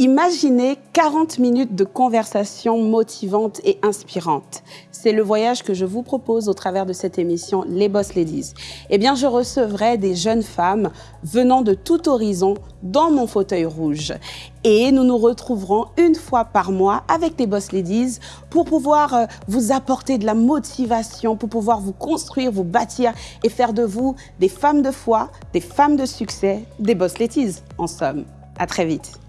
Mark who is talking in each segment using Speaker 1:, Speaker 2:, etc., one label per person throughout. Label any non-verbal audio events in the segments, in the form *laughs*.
Speaker 1: Imaginez 40 minutes de conversation motivante et inspirante. C'est le voyage que je vous propose au travers de cette émission Les Boss Ladies. Eh bien, je recevrai des jeunes femmes venant de tout horizon dans mon fauteuil rouge. Et nous nous retrouverons une fois par mois avec les Boss Ladies pour pouvoir euh, vous apporter de la motivation, pour pouvoir vous construire, vous bâtir et faire de vous des femmes de foi, des femmes de succès, des Boss Ladies en somme. À très vite.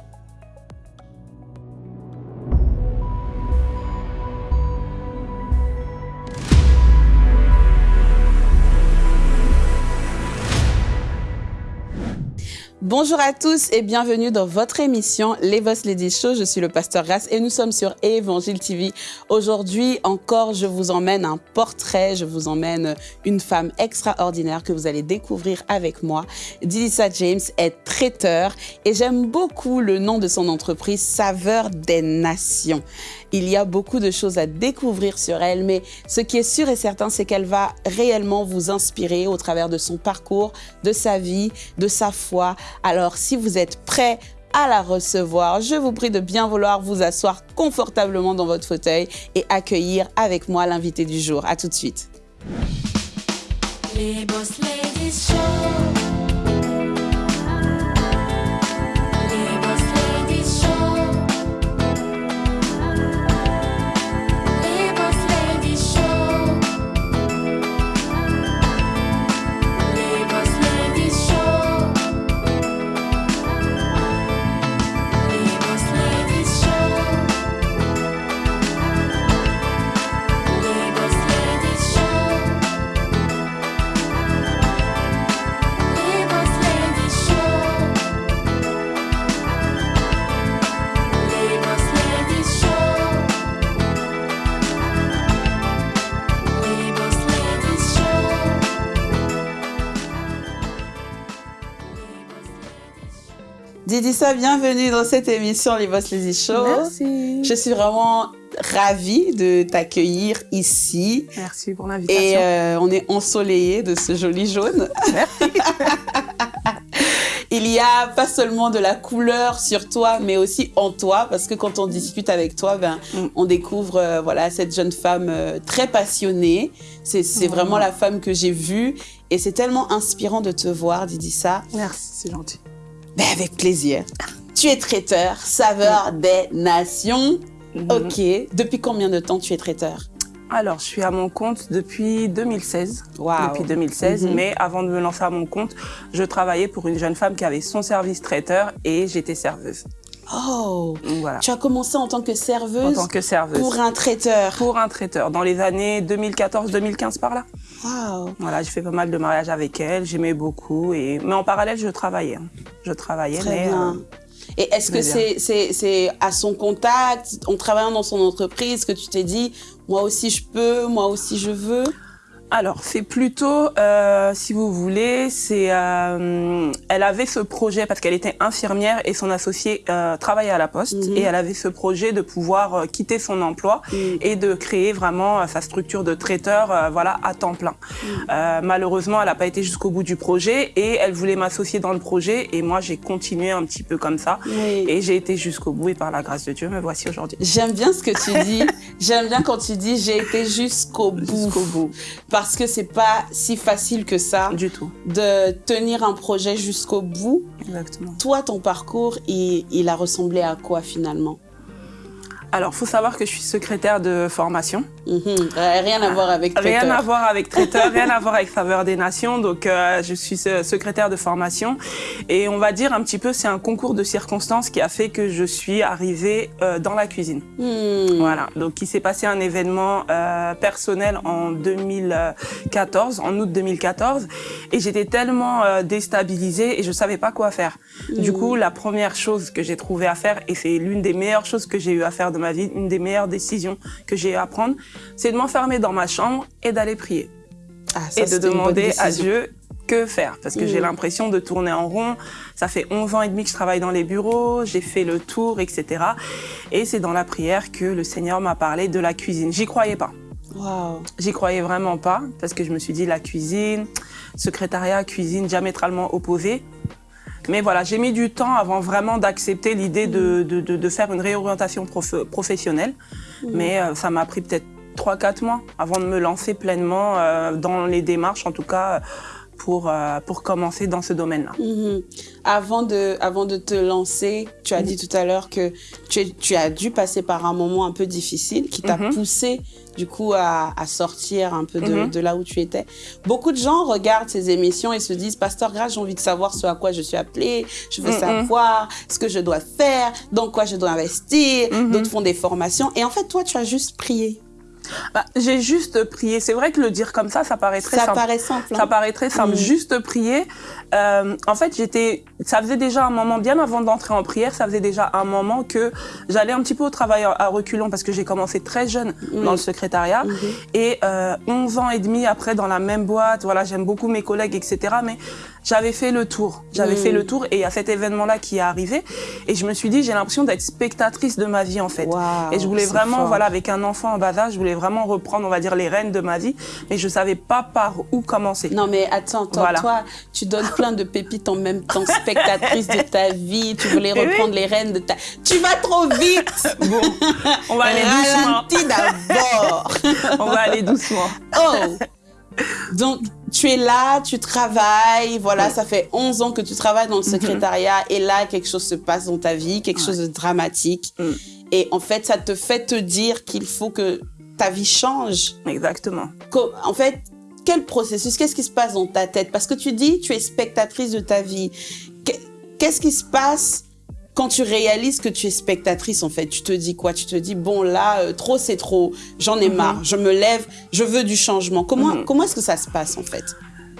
Speaker 1: Bonjour à tous et bienvenue dans votre émission Les Boss Ladies Show. Je suis le pasteur Grasse et nous sommes sur Évangile TV. Aujourd'hui encore, je vous emmène un portrait, je vous emmène une femme extraordinaire que vous allez découvrir avec moi. Dilissa James est traiteur et j'aime beaucoup le nom de son entreprise, Saveur des Nations. Il y a beaucoup de choses à découvrir sur elle, mais ce qui est sûr et certain, c'est qu'elle va réellement vous inspirer au travers de son parcours, de sa vie, de sa foi. Alors, si vous êtes prêt à la recevoir, je vous prie de bien vouloir vous asseoir confortablement dans votre fauteuil et accueillir avec moi l'invité du jour. À tout de suite. Les Boss Ladies Show. Didissa, bienvenue dans cette émission Les Boss Lazy Show.
Speaker 2: Merci.
Speaker 1: Je suis vraiment ravie de t'accueillir ici.
Speaker 2: Merci pour l'invitation.
Speaker 1: Et euh, on est ensoleillé de ce joli jaune.
Speaker 2: Merci. *laughs*
Speaker 1: Il y a pas seulement de la couleur sur toi, mais aussi en toi, parce que quand on discute avec toi, ben, mm. on découvre euh, voilà cette jeune femme euh, très passionnée. C'est mm. vraiment la femme que j'ai vue, et c'est tellement inspirant de te voir, Didissa.
Speaker 2: Merci, c'est gentil.
Speaker 1: Avec plaisir. Tu es traiteur, saveur des nations. Mhm. Ok. Depuis combien de temps tu es traiteur?
Speaker 2: Alors, je suis à mon compte depuis 2016.
Speaker 1: Wow.
Speaker 2: Depuis 2016. Mhm. Mais avant de me lancer à mon compte, je travaillais pour une jeune femme qui avait son service traiteur et j'étais serveuse.
Speaker 1: Oh voilà. Tu as commencé en tant que serveuse
Speaker 2: En tant que serveuse.
Speaker 1: Pour un traiteur
Speaker 2: Pour un traiteur, dans les années 2014-2015 par là.
Speaker 1: Wow.
Speaker 2: Voilà, j'ai fait pas mal de mariages avec elle, j'aimais beaucoup. Et... Mais en parallèle, je travaillais. Hein. Je travaillais,
Speaker 1: Très mais... Bien. Euh, et est-ce que c'est à son contact, en travaillant dans son entreprise, que tu t'es dit, moi aussi je peux, moi aussi je veux?
Speaker 2: Alors, c'est plutôt, euh, si vous voulez, c'est, euh, elle avait ce projet parce qu'elle était infirmière et son associé euh, travaillait à la poste mhm. et elle avait ce projet de pouvoir euh, quitter son emploi mhm. et de créer vraiment euh, sa structure de traiteur, euh, voilà, à temps plein. Mhm. malheureusement, elle n'a pas été jusqu'au bout du projet et elle voulait m'associer dans le projet et moi j'ai continué un petit peu comme ça et j'ai été jusqu'au bout et par la grâce de Dieu, me voici aujourd'hui.
Speaker 1: J'aime bien ce que tu dis. *laughs* J'aime bien quand tu dis j'ai été jusqu'au bout.
Speaker 2: Jusqu'au bout
Speaker 1: parce que c'est pas si facile que ça.
Speaker 2: Du tout.
Speaker 1: De tenir un projet jusqu'au bout.
Speaker 2: Exactement.
Speaker 1: Toi, ton parcours, il, il a ressemblé à quoi finalement?
Speaker 2: Alors, faut savoir que je suis secrétaire de formation.
Speaker 1: Mhm. Rien à voir avec traiteur.
Speaker 2: Rien à voir avec traiteur, rien à voir avec faveur des nations. Donc, euh, je suis secrétaire de formation. Et on va dire un petit peu, c'est un concours de circonstances qui a fait que je suis arrivée euh, dans la cuisine.
Speaker 1: Hmm.
Speaker 2: Voilà. Donc, il s'est passé un événement euh, personnel en 2014, en août 2014. Et j'étais tellement euh, déstabilisée et je savais pas quoi faire. Du hmm. coup, la première chose que j'ai trouvé à faire, et c'est l'une des meilleures choses que j'ai eu à faire de ma vie, une des meilleures décisions que j'ai eu à prendre, c'est de m'enfermer dans ma chambre et d'aller prier.
Speaker 1: Ah, ça,
Speaker 2: et de demander à Dieu que faire parce que j'ai mm. l'impression de tourner en rond. Ça fait 11 ans et demi que je travaille dans les bureaux, j'ai fait le tour, etc. Et c'est dans la prière que le Seigneur m'a parlé de la cuisine. J'y croyais pas.
Speaker 1: Wow.
Speaker 2: J'y croyais vraiment pas parce que je me suis dit la cuisine, secrétariat, cuisine diamétralement opposées. Mais voilà, j'ai mis du temps avant vraiment d'accepter l'idée de, de, de, de, faire une réorientation professionnelle. Mm. Mais euh, ça m'a pris peut-être 3-4 mois avant de me lancer pleinement euh, dans les démarches, en tout cas pour, euh, pour commencer dans ce domaine-là.
Speaker 1: Mhm. Avant, de, avant de te lancer, tu as dit tout à l'heure que tu, tu, as dû passer par un moment un peu difficile qui t'a mhm. poussé du coup à, à, sortir un peu de, mhm. de, là où tu étais. Beaucoup de gens regardent ces émissions et se disent Pasteur Grace, j'ai envie de savoir ce à quoi je suis appelée, je veux savoir ce que je dois faire, dans quoi je dois investir. D'autres font des formations et en fait toi tu as juste prié.
Speaker 2: Bah, j'ai juste prié. C'est vrai que le dire comme ça, ça paraît très ça simple.
Speaker 1: Paraît simple
Speaker 2: hein. Ça paraît très simple. Mm. Juste prier. Euh, en fait, j'étais. Ça faisait déjà un moment bien avant d'entrer en prière. Ça faisait déjà un moment que j'allais un petit peu au travail à reculons parce que j'ai commencé très jeune dans le secrétariat mm-hmm. et euh, 11 ans et demi après dans la même boîte. Voilà, j'aime beaucoup mes collègues, etc. Mais j'avais fait le tour. J'avais fait le mm. tour et il y a cet événement-là qui est arrivé et je me suis dit j'ai l'impression d'être spectatrice de ma vie en fait. et je voulais vraiment voilà avec un enfant en bas âge, je voulais vraiment reprendre on va dire les rênes de ma vie mais je savais pas par où commencer.
Speaker 1: Non mais attends, toi, toi tu donnes plein de pépites en même temps spectatrice de ta vie, tu voulais *laughs* reprendre les rênes de ta Tu vas trop vite. *laughs*
Speaker 2: Bon, on va aller doucement.
Speaker 1: d'abord. *laughs*
Speaker 2: on va aller doucement.
Speaker 1: Oh. Donc, tu es là, tu travailles, voilà, ça fait 11 ans que tu travailles dans le mhm. secrétariat et là, quelque chose se passe dans ta vie, quelque chose de dramatique. Mm. Et en fait, ça te fait te dire qu'il faut que ta vie change.
Speaker 2: Exactement.
Speaker 1: En fait, quel processus, qu'est-ce qui se passe dans ta tête? Parce que tu dis, tu es spectatrice de ta vie. Qu'est-ce qui se passe quand tu réalises que tu es spectatrice, en fait, tu te dis quoi? Tu te dis, bon, là, euh, trop, c'est trop, j'en ai mhm. marre, je me lève, je veux du changement. Comment, mhm. comment est-ce que ça se passe, en fait?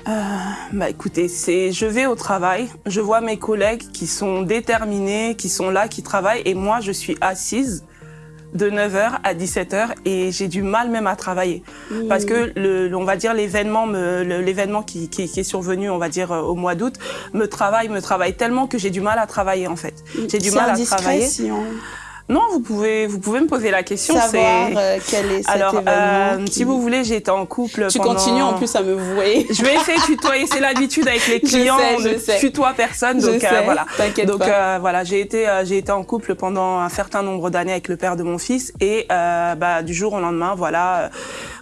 Speaker 2: Euh, bah écoutez, c'est je vais au travail, je vois mes collègues qui sont déterminés, qui sont là, qui travaillent, et moi je suis assise de 9h à 17h et j'ai du mal même à travailler. Mmh. parce que le, on va dire l'événement l'événement qui, qui, qui, est survenu on va dire euh, au mois d'août me travaille me travaille tellement que j'ai du mal à travailler en fait.
Speaker 1: J'ai du mal à travailler
Speaker 2: non, vous pouvez, vous pouvez me poser la question.
Speaker 1: Savoir euh, quel est cet
Speaker 2: Alors, euh, si vous voulez, j'étais en couple
Speaker 1: Tu
Speaker 2: pendant...
Speaker 1: continues en plus à me vouer. *laughs*
Speaker 2: Je vais essayer de tutoyer. C'est l'habitude avec les clients.
Speaker 1: Je sais, je sais.
Speaker 2: tutoie personne. Donc
Speaker 1: je euh,
Speaker 2: voilà.
Speaker 1: Donc
Speaker 2: euh, voilà, j'ai été, euh, j'ai été en couple pendant un certain nombre d'années avec le père de mon fils et euh, bah, du jour au lendemain, voilà,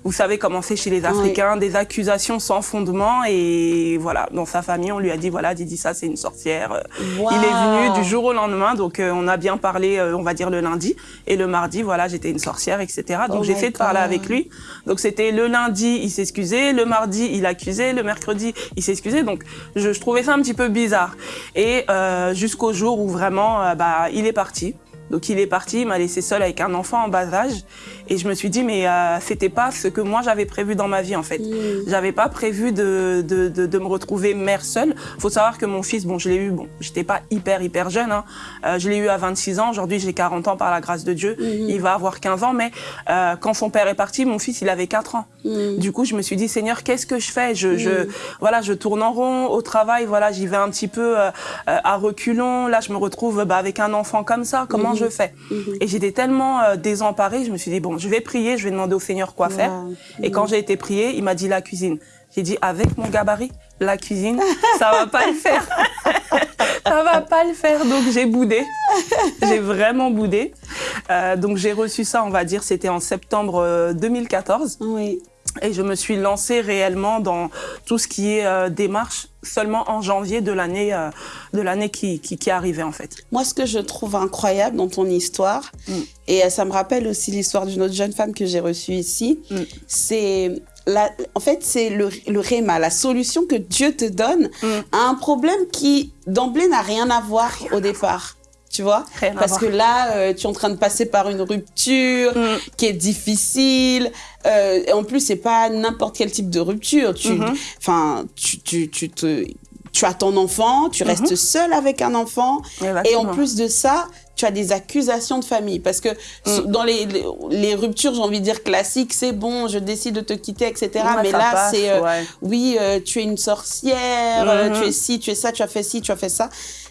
Speaker 2: vous savez comment c'est chez les Africains, des accusations sans fondement et voilà, dans sa famille, on lui a dit voilà, Didi ça c'est une sorcière.
Speaker 1: Wow.
Speaker 2: Il est venu du jour au lendemain, donc on a bien parlé, on va dire le lundi et le mardi, voilà, j'étais une sorcière, etc. Donc
Speaker 1: oh
Speaker 2: j'ai fait de parler avec lui. Donc c'était le lundi, il s'excusait, le mardi, il accusait, le mercredi, il s'excusait. Donc je, je, trouvais ça un petit peu bizarre. Et euh, jusqu'au jour où vraiment, euh, bah, il est parti. Donc il est parti, il m'a laissé seule avec un enfant en bas âge. Et je me suis dit, mais euh, c'était pas ce que moi j'avais prévu dans ma vie en fait. Mmh. J'avais pas prévu de, de, de, de, me retrouver mère seule. Faut savoir que mon fils, bon, je l'ai eu, bon, j'étais pas hyper hyper jeune. Hein. Euh, je l'ai eu à 26 ans. Aujourd'hui, j'ai 40 ans par la grâce de Dieu. Mmh. Il va avoir 15 ans, mais euh, quand son père est parti, mon fils, il avait 4 ans. Mmh. Du coup, je me suis dit, Seigneur, qu'est-ce que je fais? Je, je, voilà, je tourne en rond au travail. Voilà, j'y vais un petit peu euh, à reculons. Là, je me retrouve bah, avec un enfant comme ça. Comment je fais? Et j'étais tellement euh, désemparée. Je me suis dit, bon, je vais prier, je vais demander au Seigneur quoi faire. Et quand j'ai été prier, il m'a dit la cuisine. J'ai dit avec mon gabarit, la cuisine, ça va pas le faire. *laughs* ça va pas le faire. Donc j'ai boudé. J'ai vraiment boudé. Euh, donc j'ai reçu ça, on va dire, c'était en septembre 2014.
Speaker 1: Euh, oui.
Speaker 2: Et je me suis lancée réellement dans tout ce qui est euh, démarche seulement en janvier de l'année euh, de l'année qui, qui, qui arrivait en fait.
Speaker 1: Moi, ce que je trouve incroyable dans ton histoire, mm. et euh, ça me rappelle aussi l'histoire d'une autre jeune femme que j'ai reçue ici, mm. c'est la, en fait, c'est le, le réma, la solution que Dieu te donne mm. à un problème qui d'emblée n'a rien à voir au départ tu vois
Speaker 2: Rien
Speaker 1: Parce que là, euh, tu es en train de passer par une rupture mm. qui est difficile. Euh, et en plus, c'est pas n'importe quel type de rupture. Tu, enfin, mm -hmm. tu, tu, tu, te, tu as ton enfant, tu mm -hmm. restes seul avec un enfant.
Speaker 2: Exactement.
Speaker 1: Et en plus de ça, tu as des accusations de famille. Parce que mm. dans les, les, les ruptures, j'ai envie de dire classiques, c'est bon, je décide de te quitter, etc.
Speaker 2: Ouais,
Speaker 1: Mais là, c'est, euh,
Speaker 2: ouais.
Speaker 1: oui, euh, tu es une sorcière, tu es ci, tu es ça, tu as fait ci, tu as fait ça.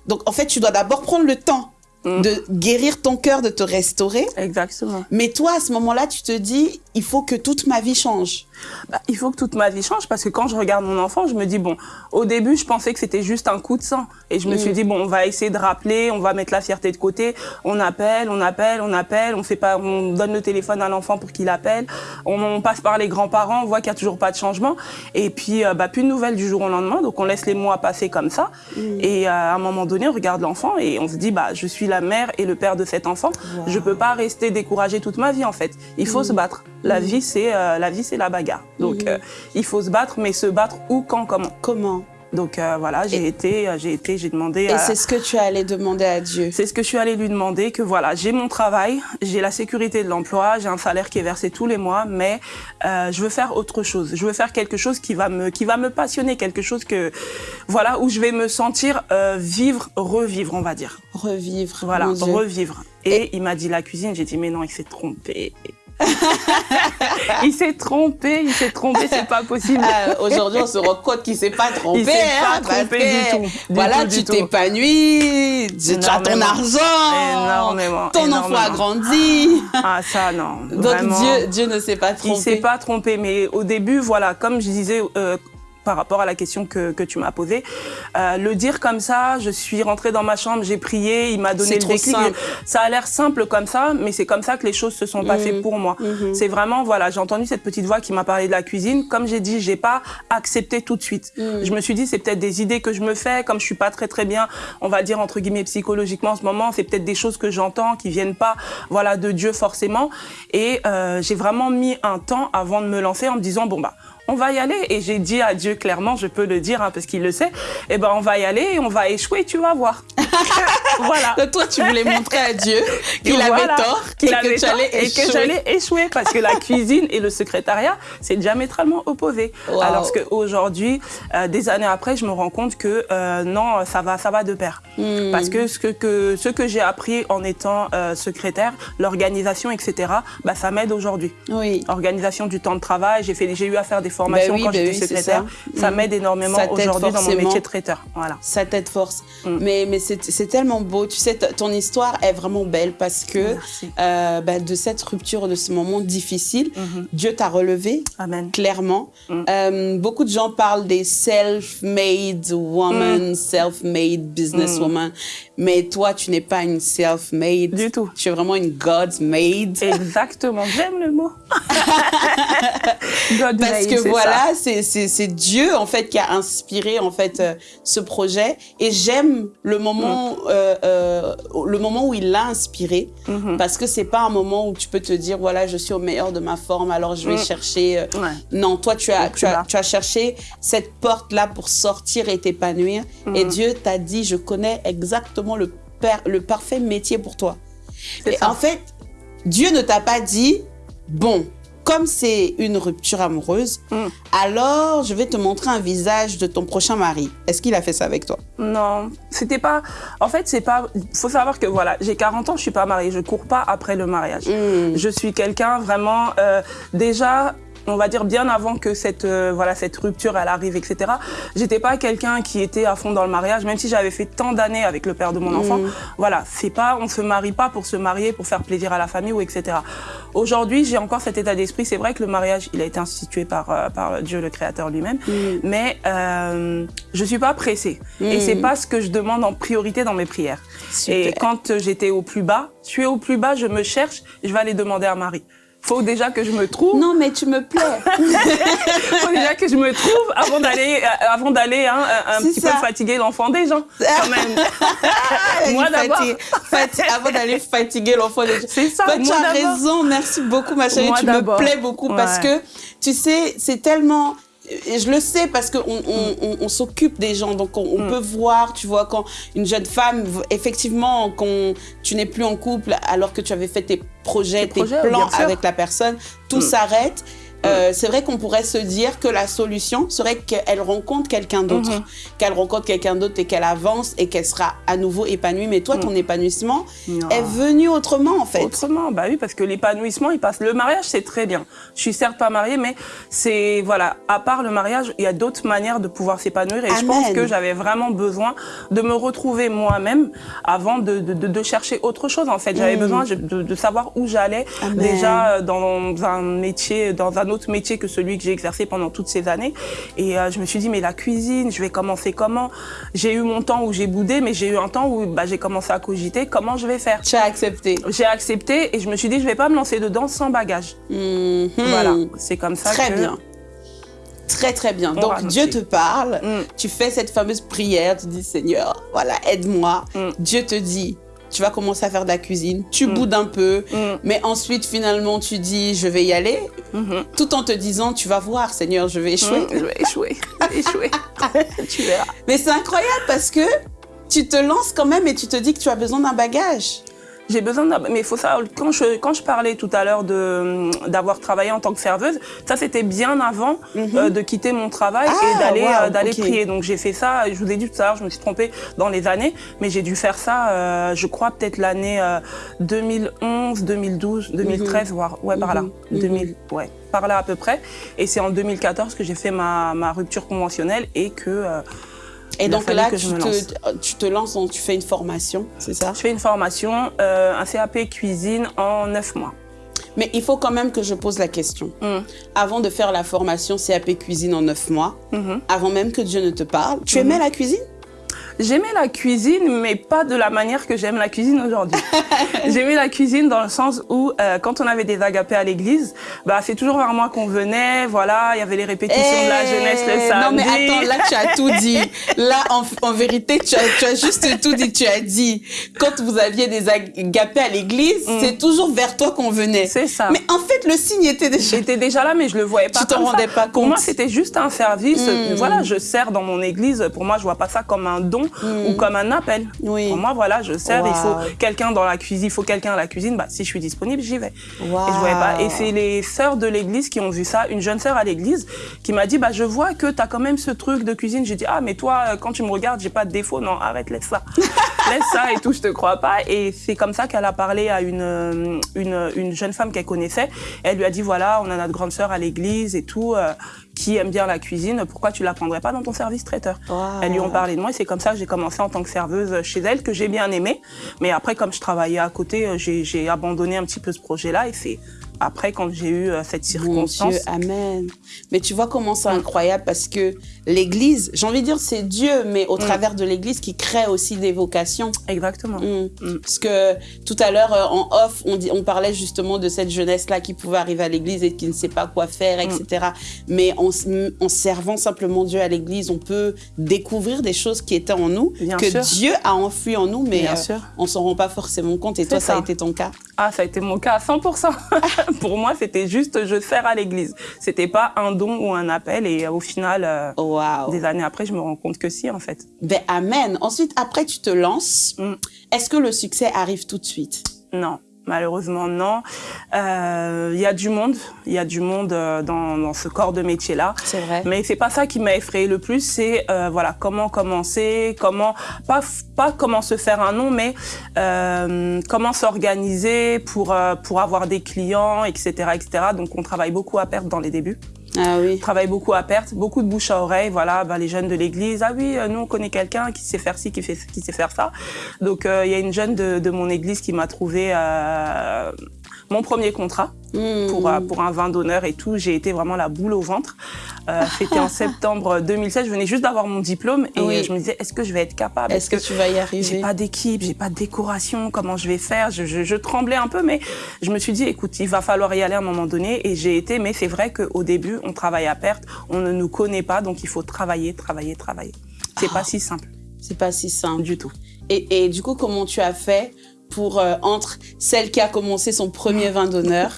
Speaker 1: Donc, en fait, tu dois d'abord prendre le temps mmh. de guérir ton cœur, de te restaurer.
Speaker 2: Exactement.
Speaker 1: Mais toi, à ce moment-là, tu te dis, il faut que toute ma vie change
Speaker 2: bah, Il faut que toute ma vie change parce que quand je regarde mon enfant, je me dis, bon, au début, je pensais que c'était juste un coup de sang. Et je me suis mm. dit, bon, on va essayer de rappeler, on va mettre la fierté de côté, on appelle, on appelle, on appelle, on fait pas, on donne le téléphone à l'enfant pour qu'il appelle, on, passe par les grands-parents, on voit qu'il y a toujours pas de changement. Et puis, euh, bah, plus de nouvelles du jour au lendemain, donc on laisse les mois passer comme ça. Mm. Et euh, à un moment donné, on regarde l'enfant et on se dit, bah, je suis la mère et le père de cet enfant. Je peux pas rester découragée toute ma vie, en fait. Il faut mm. se battre. La vie, c'est euh, la vie, c'est la bagarre. Donc, euh, il faut se battre, mais se battre où, quand, comment.
Speaker 1: Comment?
Speaker 2: Donc euh, voilà, j'ai été, j'ai été, j'ai demandé.
Speaker 1: Et c'est ce que tu es allé demander à Dieu.
Speaker 2: C'est ce que je suis allée lui demander que voilà, j'ai mon travail, j'ai la sécurité de l'emploi, j'ai un salaire qui est versé tous les mois, mais je veux faire autre chose. Je veux faire quelque chose qui va me, qui va me passionner, quelque chose que, voilà, où je vais me sentir vivre, revivre, on va dire.
Speaker 1: Revivre.
Speaker 2: Voilà, revivre. Et, il m'a dit la cuisine, j'ai dit mais non, il s'est trompé. *laughs* il s'est trompé, il s'est trompé, c'est pas possible. *laughs*
Speaker 1: Ah, aujourd'hui, on se rend compte qu'il s'est pas trompé.
Speaker 2: Il s'est pas hein, trompé du tout.
Speaker 1: voilà, tu t'épanouis, tu as ton argent,
Speaker 2: énormément,
Speaker 1: ton enfant a grandi.
Speaker 2: Ah ça non.
Speaker 1: Donc Dieu, Dieu ne s'est pas trompé.
Speaker 2: Il s'est pas trompé, mais au début, voilà, comme je disais. Euh, par rapport à la question que, que tu m'as posée. Euh, le dire comme ça, je suis rentrée dans ma chambre, j'ai prié, il m'a donné le déclic. Ça a l'air simple comme ça, mais c'est comme ça que les choses se sont passées mmh. pour moi. Mmh. C'est vraiment, voilà, j'ai entendu cette petite voix qui m'a parlé de la cuisine. Comme j'ai dit, j'ai pas accepté tout de suite. Mmh. Je me suis dit, c'est peut-être des idées que je me fais, comme je suis pas très très bien, on va dire entre guillemets psychologiquement en ce moment, c'est peut-être des choses que j'entends qui viennent pas, voilà, de Dieu forcément. Et euh, j'ai vraiment mis un temps avant de me lancer en me disant, bon bah, on va y aller. Et j'ai dit à Dieu clairement, je peux le dire hein, parce qu'il le sait, eh ben on va y aller et on va échouer, tu vas voir. *laughs*
Speaker 1: voilà. Donc toi, tu voulais montrer à Dieu *laughs* qu'il avait tort
Speaker 2: qu'il et, que, allais et que j'allais échouer parce que la *laughs* cuisine et le secrétariat, c'est diamétralement opposé. Alors qu'aujourd'hui, euh, des années après, je me rends compte que euh, non, ça va, ça va de pair. Hmm. Parce que ce que, ce que j'ai appris en étant euh, secrétaire, l'organisation, etc., bah, ça m'aide aujourd'hui.
Speaker 1: Oui.
Speaker 2: Organisation du temps de travail, j'ai fait, j'ai eu à faire des formation bah quand bah j'étais secrétaire. Ça, mm. m'aide énormément aujourd'hui dans mon métier de traiteur. Voilà.
Speaker 1: Ça t'aide force. Mm. Mais, mais c'est tellement beau. Tu sais, ton histoire est vraiment belle parce que euh, bah, de cette rupture, de ce moment difficile, mm-hmm. Dieu t'a relevé.
Speaker 2: Amen.
Speaker 1: Clairement. Mm. Euh, beaucoup de gens parlent des self-made woman, self-made businesswoman. Mais toi, tu n'es pas une self-made.
Speaker 2: Du tout.
Speaker 1: Tu es vraiment une God-made.
Speaker 2: Exactement. J'aime le mot. *laughs*
Speaker 1: Parce que voilà, c'est Dieu en fait qui a inspiré en fait euh, ce projet. Et j'aime le moment, mm. euh, euh, le moment où il l'a inspiré, mm-hmm. parce que c'est pas un moment où tu peux te dire voilà, je suis au meilleur de ma forme, alors je vais mm. chercher. Non, toi tu as, tu as, tu as cherché cette porte là pour sortir et t'épanouir. Et mm. Dieu t'a dit je connais exactement le, le parfait métier pour toi. Et en fait, Dieu ne t'a pas dit, bon, comme c'est une rupture amoureuse, mm. alors je vais te montrer un visage de ton prochain mari. Est-ce qu'il a fait ça avec toi?
Speaker 2: Non, c'était pas... En fait, c'est pas... faut savoir que, voilà, j'ai 40 ans, je suis pas mariée, je cours pas après le mariage. Mm. Je suis quelqu'un vraiment... Euh, déjà, on va dire bien avant que cette euh, voilà cette rupture elle arrive etc j'étais pas quelqu'un qui était à fond dans le mariage même si j'avais fait tant d'années avec le père de mon enfant. Mm. voilà c'est pas on se marie pas pour se marier pour faire plaisir à la famille ou etc aujourd'hui j'ai encore cet état d'esprit. C'est vrai que le mariage il a été institué par euh, par Dieu le créateur lui-même. Mm. mais euh, je suis pas pressée. Et mm. c'est pas ce que je demande en priorité dans mes prières. Et quand j'étais au plus bas je suis au plus bas je me cherche je vais aller demander à Marie faut déjà que je me trouve.
Speaker 1: Non, mais tu me plais. *laughs*
Speaker 2: faut déjà que je me trouve avant d'aller, euh, avant d'aller hein, un, petit peu fatiguer l'enfant des gens, quand même. *laughs*
Speaker 1: moi d'abord. avant d'aller fatiguer l'enfant des gens.
Speaker 2: C'est ça.
Speaker 1: tu as raison. Merci beaucoup, ma chérie. tu me plais beaucoup parce que, tu sais, c'est tellement et je le sais parce qu'on on, on, s'occupe des gens, donc on, mm. peut voir, tu vois, quand une jeune femme, effectivement, quand tu n'es plus en couple alors que tu avais fait tes projets, tes, plans avec la personne, tout mm. s'arrête. Euh, c'est vrai qu'on pourrait se dire que la solution serait qu'elle rencontre quelqu'un d'autre,
Speaker 2: Mhm.
Speaker 1: qu'elle rencontre quelqu'un d'autre et qu'elle avance et qu'elle sera à nouveau épanouie. Mais toi, ton épanouissement
Speaker 2: Non.
Speaker 1: est venu autrement, en fait.
Speaker 2: Autrement, bah oui, parce que l'épanouissement, il passe. Le mariage, c'est très bien. Je suis certes pas mariée, mais c'est voilà. À part le mariage, il y a d'autres manières de pouvoir s'épanouir. Et je pense que j'avais vraiment besoin de me retrouver moi-même avant de, de, de, de chercher autre chose. En fait, j'avais
Speaker 1: Mm.
Speaker 2: besoin de, de savoir où j'allais. Déjà euh, dans un métier, dans un autre métier que celui que j'ai exercé pendant toutes ces années. Et euh, je me suis dit, mais la cuisine, je vais commencer comment? J'ai eu mon temps où j'ai boudé, mais j'ai eu un temps où bah, j'ai commencé à cogiter comment je vais faire?
Speaker 1: Tu as accepté.
Speaker 2: J'ai accepté et je me suis dit, je vais pas me lancer dedans sans bagage.
Speaker 1: Mhm.
Speaker 2: Voilà, c'est comme ça
Speaker 1: Très
Speaker 2: que...
Speaker 1: bien. Très, très bien.
Speaker 2: On
Speaker 1: Donc, Dieu te parle.
Speaker 2: Mm.
Speaker 1: Tu fais cette fameuse prière. Tu dis, Seigneur, voilà, aide-moi.
Speaker 2: Mm.
Speaker 1: Dieu te dit, tu vas commencer à faire de la cuisine. Tu
Speaker 2: Mm.
Speaker 1: boudes un peu.
Speaker 2: Mm,
Speaker 1: Mais ensuite, finalement, tu dis, je vais y aller.
Speaker 2: mhm.
Speaker 1: Tout en te disant, tu vas voir, Seigneur, je vais échouer.
Speaker 2: Mm, Je vais échouer, je vais échouer. *laughs* tu verras.
Speaker 1: Mais c'est incroyable parce que tu te lances quand même et tu te dis que tu as besoin d'un bagage.
Speaker 2: J'ai besoin d'un... Mais il faut ça, quand je, quand je parlais tout à l'heure de, d'avoir travaillé en tant que serveuse, ça c'était bien avant euh, de quitter mon travail
Speaker 1: Mhm. Ah,
Speaker 2: et d'aller,
Speaker 1: wow,
Speaker 2: euh, d'aller prier. Donc j'ai fait ça, je vous ai dit tout à l'heure, je me suis trompée dans les années, mais j'ai dû faire ça, euh, je crois peut-être l'année euh, 2011, 2012, 2013, voire, ouais, par là.
Speaker 1: Mhm, mhm.
Speaker 2: 2000, ouais, par là à peu près. Et c'est en 2014 que j'ai fait ma, ma rupture conventionnelle et que...
Speaker 1: Et donc là, tu te, tu te lances, donc tu fais une formation, c'est ça?
Speaker 2: Je fais une formation, euh, un CAP cuisine en neuf mois.
Speaker 1: Mais il faut quand même que je pose la question.
Speaker 2: Mm.
Speaker 1: Avant de faire la formation CAP cuisine en neuf mois,
Speaker 2: Mhm.
Speaker 1: avant même que Dieu ne te parle, tu aimais la cuisine?
Speaker 2: J'aimais la cuisine, mais pas de la manière que j'aime la cuisine aujourd'hui. *laughs* J'aimais la cuisine dans le sens où, euh, quand on avait des agapés à l'église, bah c'est toujours vers moi qu'on venait. Voilà, il y avait les répétitions de la
Speaker 1: Eh,
Speaker 2: jeunesse le samedi.
Speaker 1: Non mais attends, là tu as tout dit. Là en, en vérité, tu as, tu as juste tout dit. Tu as dit, quand vous aviez des agapés à l'église, c'est toujours vers toi qu'on venait.
Speaker 2: Mm. C'est ça.
Speaker 1: Mais en fait, le signe était déjà...
Speaker 2: J'étais déjà là, mais je le voyais pas
Speaker 1: Tu t'en
Speaker 2: ça.
Speaker 1: rendais pas
Speaker 2: Pour
Speaker 1: compte.
Speaker 2: moi, c'était juste un service.
Speaker 1: Mm.
Speaker 2: Voilà, je sers dans mon église. Pour moi, je vois pas ça comme un don ou comme un appel.
Speaker 1: Oui.
Speaker 2: Pour moi, voilà, je sers. Il faut quelqu'un dans la cuisine. Il faut quelqu'un à la cuisine. Bah, si je suis disponible, j'y vais.
Speaker 1: Wow.
Speaker 2: Et je voyais pas. Et c'est les sœurs de l'église qui ont vu ça. Une jeune sœur à l'église qui m'a dit, bah, je vois que tu as quand même ce truc de cuisine. J'ai dit, ah, mais toi, euh, quand tu me regardes, j'ai pas de défaut. Non, arrête, laisse ça. *laughs* laisse ça et tout, je te crois pas. Et c'est comme ça qu'elle a parlé à une, euh, une, une jeune femme qu'elle connaissait. Elle lui a dit, voilà, on a notre grande sœur à l'église et tout, euh, qui aime bien la cuisine. Pourquoi tu la prendrais pas dans ton service traiteur?
Speaker 1: Wow.
Speaker 2: Elles lui ont parlé de moi et c'est comme ça que j'ai commencé en tant que serveuse chez elle, que j'ai bien aimé. Mais après, comme je travaillais à côté, euh, j'ai j'ai abandonné un petit peu ce projet-là et c'est après quand j'ai eu euh, cette
Speaker 1: Mon
Speaker 2: circonstance.
Speaker 1: Dieu, amen. Mais tu vois comment c'est incroyable parce que l'Église, j'ai envie de dire c'est Dieu, mais au travers de l'Église qui crée aussi des vocations.
Speaker 2: Exactement.
Speaker 1: Mm.
Speaker 2: Mm.
Speaker 1: Parce que tout à l'heure, euh, en off, on, dit, on parlait justement de cette jeunesse-là qui pouvait arriver à l'église et qui ne sait pas quoi faire, etc. Mais en, servant simplement Dieu à l'église, on peut découvrir des choses qui étaient en nous,
Speaker 2: Bien
Speaker 1: que
Speaker 2: sûr.
Speaker 1: Dieu a enfui en nous, mais euh, on s'en rend pas forcément compte. Et toi, ça. a été ton cas?
Speaker 2: Ah, ça a été mon cas à 100%. *laughs* *laughs* Pour moi, c'était juste je sers à l'église. C'était pas un don ou un appel et euh, au final, euh, des années après, je me rends compte que si, en fait.
Speaker 1: Ben, amen. Ensuite, après, tu te lances.
Speaker 2: Mm.
Speaker 1: Est-ce que le succès arrive tout de suite?
Speaker 2: Non. Malheureusement, non. Euh, Il y a du monde, il y a du monde euh, dans, dans ce corps de métier-là.
Speaker 1: C'est vrai.
Speaker 2: Mais c'est pas ça qui m'a effrayé le plus, c'est euh, voilà comment commencer, comment pas pas comment se faire un nom, mais euh, comment s'organiser pour euh, pour avoir des clients, etc., etc. Donc on travaille beaucoup à perte dans les débuts.
Speaker 1: Ah oui.
Speaker 2: Travaille beaucoup à perte, beaucoup de bouche à oreille. Voilà, bah, les jeunes de l'église, ah oui, euh, nous on connaît quelqu'un qui sait faire ci, qui fait qui sait faire ça. Donc euh, il y a une jeune de, de mon église qui m'a trouvé euh, mon premier contrat
Speaker 1: Mm.
Speaker 2: pour, euh, pour un vin d'honneur et tout. J'ai été vraiment la boule au ventre. Euh, C'était en *laughs* septembre 2016. Je venais juste d'avoir mon diplôme et
Speaker 1: Oui.
Speaker 2: je me disais, est-ce que je vais être capable?
Speaker 1: Est-ce que tu vas y
Speaker 2: j'ai
Speaker 1: arriver?
Speaker 2: pas d'équipe, j'ai pas de décoration, comment je vais faire? Je, je, je tremblais un peu, mais je me suis dit, écoute, il va falloir y aller à un moment donné. Et j'ai été, mais c'est vrai qu'au début, on travaille à perte, on ne nous connaît pas, donc il faut travailler, travailler, travailler. C'est pas si simple
Speaker 1: C'est pas si simple.
Speaker 2: du tout.
Speaker 1: Et, et du coup, comment tu as fait pour, euh, entre celle qui a commencé son premier vin d'honneur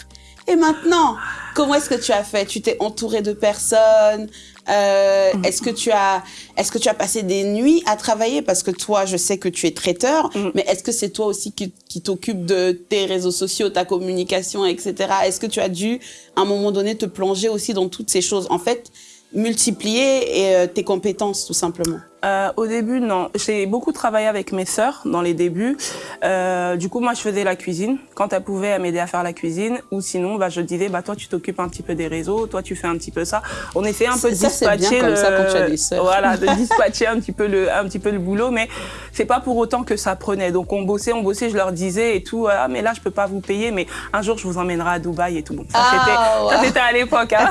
Speaker 1: Et maintenant, comment est-ce que tu as fait? Tu t'es entouré de personnes euh. Est-ce que tu as, est-ce que tu as passé des nuits à travailler? Parce que toi, je sais que tu es traiteur,
Speaker 2: Mm.
Speaker 1: mais est-ce que c'est toi aussi qui, qui t'occupe de tes réseaux sociaux, ta communication, etc. Est-ce que tu as dû, à un moment donné, te plonger aussi dans toutes ces choses? En fait, multiplier et, euh, tes compétences, tout simplement.
Speaker 2: Euh, au début, non. J'ai beaucoup travaillé avec mes sœurs dans les débuts. Euh, du coup, moi, je faisais la cuisine. Quand elles pouvaient, elles m'aidaient à faire la cuisine. Ou sinon, bah, je disais, bah, toi, tu t'occupes un petit peu des réseaux. Toi, tu fais un petit peu ça. On essayait un peu de
Speaker 1: bien
Speaker 2: dispatcher
Speaker 1: comme
Speaker 2: le...
Speaker 1: ça quand tu as des sœurs.
Speaker 2: Voilà, de *laughs* dispatcher un petit peu le, un petit peu le boulot. Mais c'est pas pour autant que ça prenait. Donc, on bossait, on bossait. Je leur disais et tout. Ah, mais là, je peux pas vous payer. Mais un jour, je vous emmènerai à Dubaï et tout. Bon, ça,
Speaker 1: Ah,
Speaker 2: c'était, ça,
Speaker 1: ouais.
Speaker 2: c'était à l'époque, hein.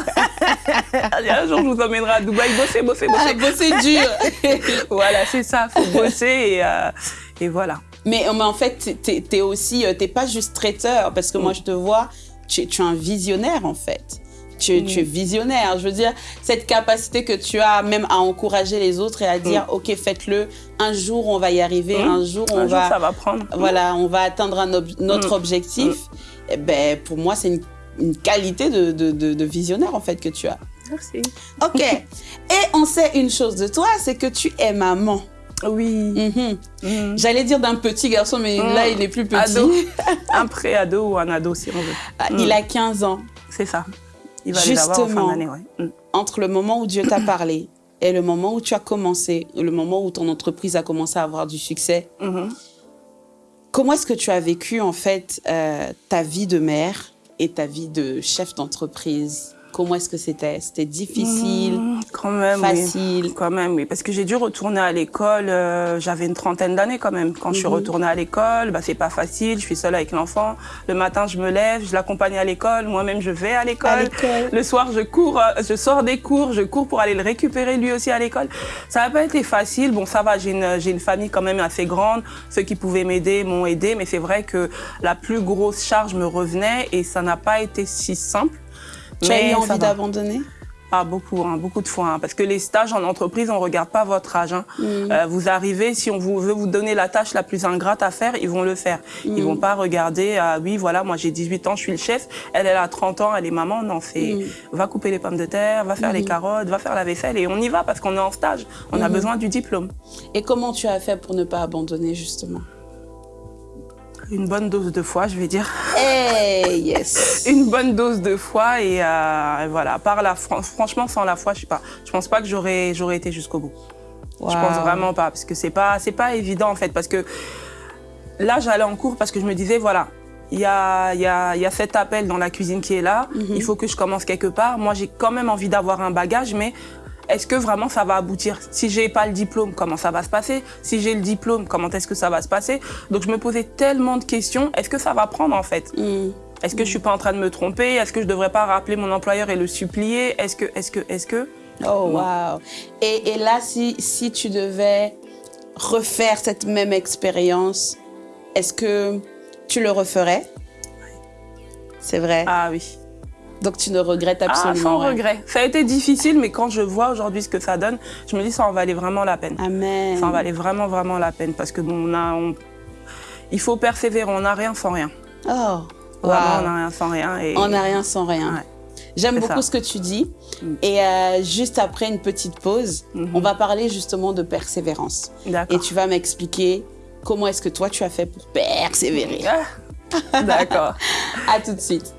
Speaker 2: *laughs* un jour, je vous emmènerai à Dubaï. Bossez, bossez, bossez.
Speaker 1: Ah, bosser dur. *laughs* *laughs*
Speaker 2: Voilà, c'est ça, faut *laughs* bosser et, euh, et voilà.
Speaker 1: Mais, mais en fait, t'es es aussi, euh, t'es pas juste traiteur, parce que moi,
Speaker 2: Mm.
Speaker 1: je te vois, tu, es- tu es un visionnaire, en fait. Tu, es-
Speaker 2: Mm.
Speaker 1: tu es visionnaire. Je veux dire, cette capacité que tu as même à encourager les autres et à dire, OK, faites-le. Un jour, on va y arriver.
Speaker 2: Mm.
Speaker 1: Un jour, on
Speaker 2: Un jour,
Speaker 1: va,
Speaker 2: ça va prendre.
Speaker 1: voilà, on va atteindre un ob- notre
Speaker 2: Mm.
Speaker 1: objectif. Eh ben, pour moi, c'est une, une qualité de, de, de, de visionnaire, en fait, que tu as.
Speaker 2: Merci.
Speaker 1: OK. *laughs* et on sait une chose de toi, c'est que tu es maman.
Speaker 2: Oui.
Speaker 1: Mhm.
Speaker 2: Mhm.
Speaker 1: J'allais dire d'un petit garçon, mais
Speaker 2: Mm.
Speaker 1: là, il est plus petit.
Speaker 2: Ado. *laughs* Un pré-ado ou un ado, si on veut.
Speaker 1: Ah. Il a 15 ans.
Speaker 2: C'est ça. Il va les avoir en fin
Speaker 1: Justement.
Speaker 2: d'année, ouais. Mhm.
Speaker 1: Entre le moment où Dieu t'a *clears throat* parlé et le moment où tu as commencé, le moment où ton entreprise a commencé à avoir du succès,
Speaker 2: Mhm.
Speaker 1: comment est-ce que tu as vécu en fait euh, ta vie de mère et ta vie de chef d'entreprise? Comment est-ce que c'était? C'était difficile?
Speaker 2: Quand même, oui.
Speaker 1: facile?
Speaker 2: Quand même, oui. Parce que j'ai dû retourner à l'école. euh, J'avais une trentaine d'années quand même. Quand je suis
Speaker 1: Mhm.
Speaker 2: retournée à l'école, bah, c'est pas facile. Je suis seule avec l'enfant. Le matin, je me lève, je l'accompagne à l'école. Moi-même, je vais à
Speaker 1: à
Speaker 2: l'école. Le soir, je cours, euh, je sors des cours, je cours pour aller le récupérer lui aussi à l'école. Ça n'a pas été facile. Bon, ça va, j'ai une, j'ai une famille quand même assez grande. Ceux qui pouvaient m'aider m'ont aidé, mais c'est vrai que la plus grosse charge me revenait et ça n'a pas été si simple.
Speaker 1: Tu as eu envie d'abandonner?
Speaker 2: Ah, beaucoup, hein, beaucoup de fois. hein, parce que les stages en entreprise, on regarde pas votre âge. hein.
Speaker 1: Mm.
Speaker 2: Euh, vous arrivez, si on vous veut vous donner la tâche la plus ingrate à faire, ils vont le faire. Ils
Speaker 1: Mm.
Speaker 2: vont pas regarder, ah oui, voilà, moi j'ai 18 ans, je suis le chef. Elle, elle a 30 ans, elle est maman. Non, c'est
Speaker 1: Mm.
Speaker 2: va couper les pommes de terre, va faire les carottes, va faire la vaisselle et on y va parce qu'on est en stage. On a besoin du diplôme.
Speaker 1: Et comment tu as fait pour ne pas abandonner justement?
Speaker 2: Une bonne dose de foi, je vais dire.
Speaker 1: Hey, yes *laughs*
Speaker 2: Une bonne dose de foi et, euh, et voilà. Par la, fran- franchement, sans la foi, je sais pas. Je pense pas que j'aurais, j'aurais été jusqu'au bout. Je pense
Speaker 1: Wow.
Speaker 2: vraiment pas, parce que c'est pas, c'est pas évident en fait, parce que là j'allais en cours parce que je me disais voilà, il y a, y, a, y a cet appel dans la cuisine qui est là,
Speaker 1: Mhm.
Speaker 2: il faut que je commence quelque part. Moi j'ai quand même envie d'avoir un bagage, mais est-ce que vraiment ça va aboutir? Si j'ai pas le diplôme, comment ça va se passer? Si j'ai le diplôme, comment est-ce que ça va se passer? Donc je me posais tellement de questions. Est-ce que ça va prendre en fait?
Speaker 1: Mm.
Speaker 2: Est-ce que je suis pas en train de me tromper? Est-ce que je devrais pas rappeler mon employeur et le supplier? Est-ce que, est-ce que, est-ce que?
Speaker 1: Oh, wow. Et, et là, si, si tu devais refaire cette même expérience, est-ce que tu le referais? C'est vrai.
Speaker 2: Ah oui.
Speaker 1: Donc, tu ne regrettes
Speaker 2: Ah,
Speaker 1: absolument
Speaker 2: sans
Speaker 1: rien.
Speaker 2: regret. Ça a été difficile, mais quand je vois aujourd'hui ce que ça donne, je me dis ça en valait vraiment la peine.
Speaker 1: Amen.
Speaker 2: Ça en valait vraiment, vraiment la peine parce que bon, on a, on- il faut persévérer. On n'a rien sans rien.
Speaker 1: Oh,
Speaker 2: Vraiment,
Speaker 1: wow.
Speaker 2: on n'a rien sans rien. Et...
Speaker 1: On n'a rien sans rien.
Speaker 2: Ouais.
Speaker 1: J'aime beaucoup
Speaker 2: ça.
Speaker 1: ce que tu dis.
Speaker 2: Mm.
Speaker 1: Et euh, juste après une petite pause,
Speaker 2: Mhm.
Speaker 1: on va parler justement de persévérance.
Speaker 2: D'accord.
Speaker 1: Et tu vas m'expliquer comment est-ce que toi tu as fait pour persévérer.
Speaker 2: Ah. D'accord. *laughs*
Speaker 1: À tout de suite.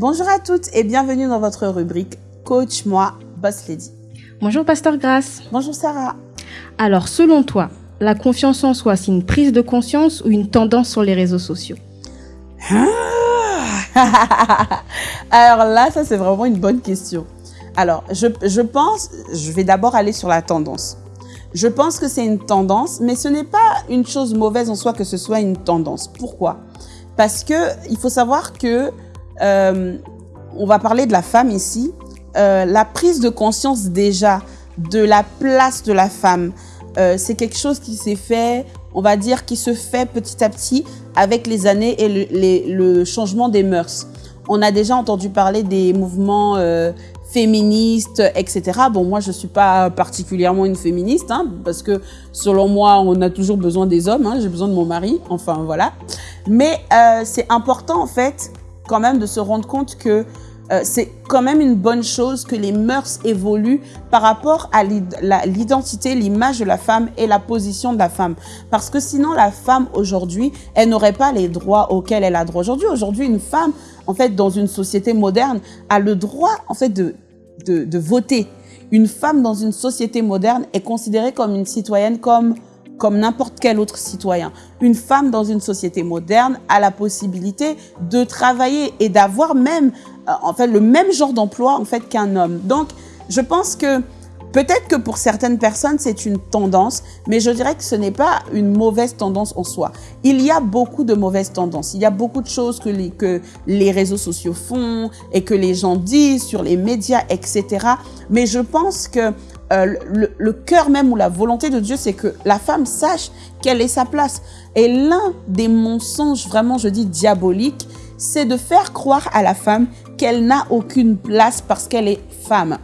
Speaker 1: Bonjour à toutes et bienvenue dans votre rubrique Coach moi Boss Lady.
Speaker 3: Bonjour Pasteur Grasse.
Speaker 1: Bonjour Sarah.
Speaker 3: Alors selon toi, la confiance en soi, c'est une prise de conscience ou une tendance sur les réseaux sociaux? *laughs*
Speaker 1: Alors là, ça c'est vraiment une bonne question. Alors, je, je pense, je vais d'abord aller sur la tendance. Je pense que c'est une tendance, mais ce n'est pas une chose mauvaise en soi que ce soit une tendance. Pourquoi? Parce que il faut savoir que euh, on va parler de la femme ici. Euh, la prise de conscience déjà de la place de la femme, euh, c'est quelque chose qui s'est fait, on va dire, qui se fait petit à petit avec les années et le, changement des mœurs. On a déjà entendu parler des mouvements euh, féministe, etc. Bon, moi, je suis pas particulièrement une féministe, hein, parce que selon moi, on a toujours besoin des hommes. Hein, J'ai besoin de mon mari, enfin voilà. Mais c'est important, en fait, quand même, de se rendre compte que euh, c'est quand même une bonne chose que les mœurs évoluent par rapport à l'identité, l'image de la femme et la position de la femme. Parce que sinon, la femme aujourd'hui, elle n'aurait pas les droits auxquels elle a droit aujourd'hui. Aujourd'hui, une femme, en fait, dans une société moderne, a le droit, en fait, de, de, de voter. Une femme dans une société moderne est considérée comme une citoyenne, comme comme n'importe quel autre citoyen. Une femme dans une société moderne a la possibilité de travailler et d'avoir même, euh, en fait, le même genre d'emploi en fait qu'un homme. Donc, je pense que Peut-être que pour certaines personnes, c'est une tendance, mais je dirais que ce n'est pas une mauvaise tendance en soi. Il y a beaucoup de mauvaises tendances. Il y a beaucoup de choses que les, que les réseaux sociaux font et que les gens disent sur les médias, etc. Mais je pense que euh, le, le cœur même ou la volonté de Dieu, c'est que la femme sache quelle est sa place. Et l'un des mensonges vraiment, je dis diaboliques, c'est de faire croire à la femme qu'elle n'a aucune place parce qu'elle est femme.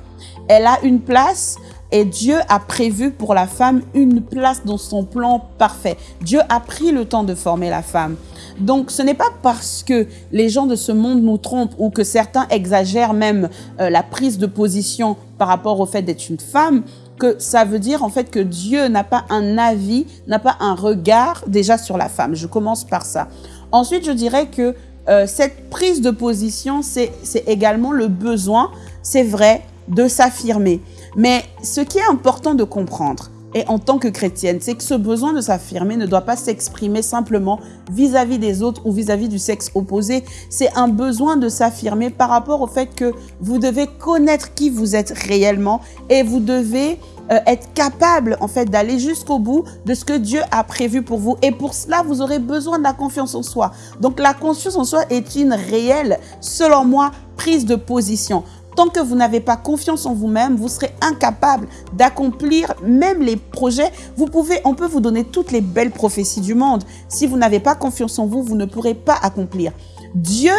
Speaker 1: Elle a une place et Dieu a prévu pour la femme une place dans son plan parfait. Dieu a pris le temps de former la femme. Donc, ce n'est pas parce que les gens de ce monde nous trompent ou que certains exagèrent même euh, la prise de position par rapport au fait d'être une femme que ça veut dire en fait que Dieu n'a pas un avis, n'a pas un regard déjà sur la femme. Je commence par ça. Ensuite, je dirais que euh, cette prise de position, c'est également le besoin, c'est vrai, de s'affirmer. Mais ce qui est important de comprendre, et en tant que chrétienne, c'est que ce besoin de s'affirmer ne doit pas s'exprimer simplement vis-à-vis des autres ou vis-à-vis du sexe opposé. C'est un besoin de s'affirmer par rapport au fait que vous devez connaître qui vous êtes réellement et vous devez euh, être capable en fait d'aller jusqu'au bout de ce que Dieu a prévu pour vous. Et pour cela, vous aurez besoin de la confiance en soi. Donc la confiance en soi est une réelle, selon moi, prise de position. Tant que vous n'avez pas confiance en vous-même, vous serez incapable d'accomplir même les projets. Vous pouvez, on peut vous donner toutes les belles prophéties du monde. Si vous n'avez pas confiance en vous, vous ne pourrez pas accomplir. Dieu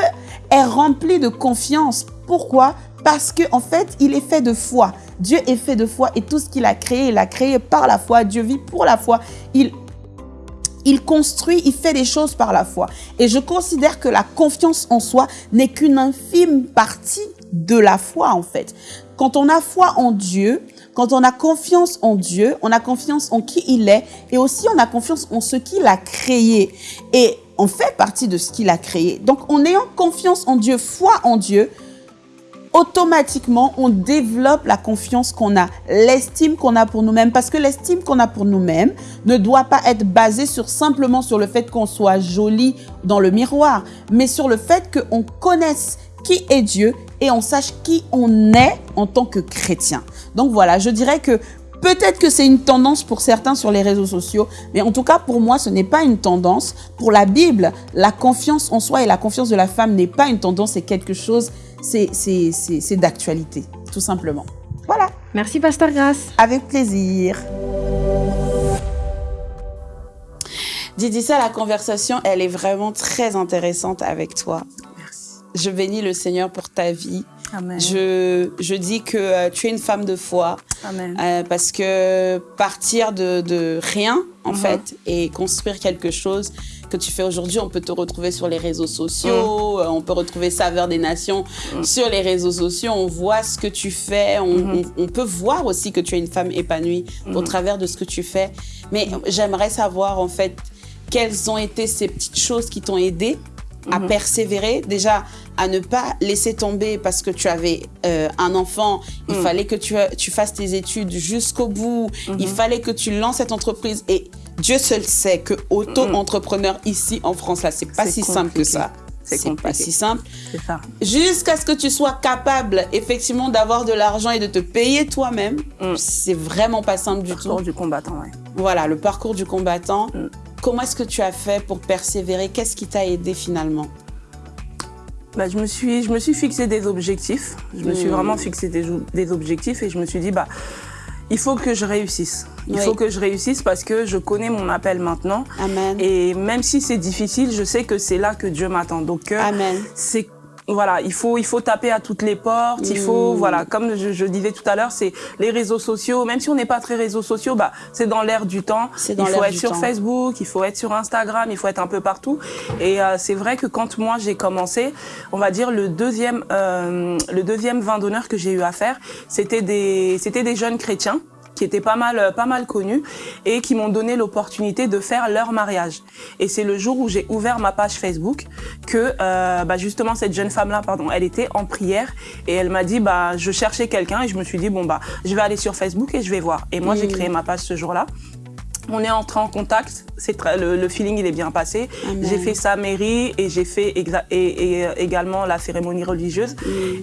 Speaker 1: est rempli de confiance. Pourquoi? Parce que en fait, il est fait de foi. Dieu est fait de foi et tout ce qu'il a créé, il a créé par la foi. Dieu vit pour la foi. Il il construit, il fait des choses par la foi. Et je considère que la confiance en soi n'est qu'une infime partie de la foi en fait. Quand on a foi en Dieu, quand on a confiance en Dieu, on a confiance en qui il est et aussi on a confiance en ce qu'il a créé. Et on fait partie de ce qu'il a créé. Donc en ayant confiance en Dieu, foi en Dieu, automatiquement, on développe la confiance qu'on a, l'estime qu'on a pour nous-mêmes. Parce que l'estime qu'on a pour nous-mêmes ne doit pas être basée simplement sur le fait qu'on soit joli dans le miroir, mais sur le fait qu'on connaisse qui est Dieu et on sache qui on est en tant que chrétien. Donc voilà, je dirais que Peut-être que c'est une tendance pour certains sur les réseaux sociaux, mais en tout cas pour moi ce n'est pas une tendance. Pour la Bible, la confiance en soi et la confiance de la femme n'est pas une tendance, c'est quelque chose, c'est d'actualité, tout simplement. Voilà.
Speaker 3: Merci Pasteur Grasse.
Speaker 1: Avec plaisir. Didi, ça, la conversation, elle est vraiment très intéressante avec toi. Je bénis le Seigneur pour ta vie.
Speaker 2: Amen.
Speaker 1: Je, je dis que euh, tu es une femme de foi.
Speaker 2: Amen.
Speaker 1: Euh, parce que partir de, de rien, en
Speaker 2: Mhm.
Speaker 1: fait, et construire quelque chose que tu fais aujourd'hui, on peut te retrouver sur les réseaux sociaux, euh, on peut retrouver Saveur des Nations
Speaker 2: Mhm.
Speaker 1: sur les réseaux sociaux, on voit ce que tu fais, on,
Speaker 2: Mhm.
Speaker 1: on- on peut voir aussi que tu es une femme épanouie au
Speaker 2: Mhm.
Speaker 1: travers de ce que tu fais. Mais j'aimerais savoir, en fait, quelles ont été ces petites choses qui t'ont aidé à
Speaker 2: Mhm.
Speaker 1: persévérer, déjà à ne pas laisser tomber parce que tu avais euh, un enfant, il
Speaker 2: Mhm.
Speaker 1: fallait que tu, tu fasses tes études jusqu'au bout,
Speaker 2: Mhm.
Speaker 1: il fallait que tu lances cette entreprise et Dieu seul sait que auto-entrepreneur ici en France, là, c'est pas si simple que ça.
Speaker 2: C'est
Speaker 1: pas si simple.
Speaker 2: C'est ça.
Speaker 1: Jusqu'à ce que tu sois capable, effectivement, d'avoir de l'argent et de te payer toi-même,
Speaker 2: Mm.
Speaker 1: c'est vraiment pas simple du
Speaker 2: Parcours
Speaker 1: tout.
Speaker 2: du combattant, ouais.
Speaker 1: Voilà, le parcours du combattant.
Speaker 2: Mm.
Speaker 1: Comment est-ce que tu as fait pour persévérer? Qu'est-ce qui t'a aidé finalement?
Speaker 2: Bah, je, me suis, je me suis fixé des objectifs. Je me suis
Speaker 1: Mm.
Speaker 2: vraiment fixé des, objectifs et je me suis dit, bah, il faut que je réussisse. Il
Speaker 1: Oui.
Speaker 2: faut que je réussisse parce que je connais mon appel maintenant.
Speaker 1: Amen.
Speaker 2: Et même si c'est difficile, je sais que c'est là que Dieu m'attend. Donc, euh, c'est voilà, il faut, il faut taper à toutes les portes. Il faut,
Speaker 1: Mm.
Speaker 2: voilà, comme je, je disais tout à l'heure, c'est les réseaux sociaux. Même si on n'est pas très réseaux sociaux, bah, c'est dans l'air du temps.
Speaker 1: Dans
Speaker 2: il faut être sur
Speaker 1: temps.
Speaker 2: Facebook, il faut être sur Instagram, il faut être un peu partout. Et euh, c'est vrai que quand moi j'ai commencé, on va dire le deuxième, euh, le deuxième vin d'honneur que j'ai eu à faire, c'était des, c'était des jeunes chrétiens qui étaient pas mal, euh, pas mal connus et qui m'ont donné l'opportunité de faire leur mariage. Et c'est le jour où j'ai ouvert ma page Facebook que, euh, bah justement, cette jeune femme-là, pardon, elle était en prière et elle m'a dit, bah, je cherchais quelqu'un et je me suis dit, bon, bah, je vais aller sur Facebook et je vais voir. Et moi, j'ai créé ma page ce jour-là. On est entré en contact, très- le, le feeling il est bien passé. J'ai fait sa mairie et j'ai fait exa- et, et, également la cérémonie religieuse.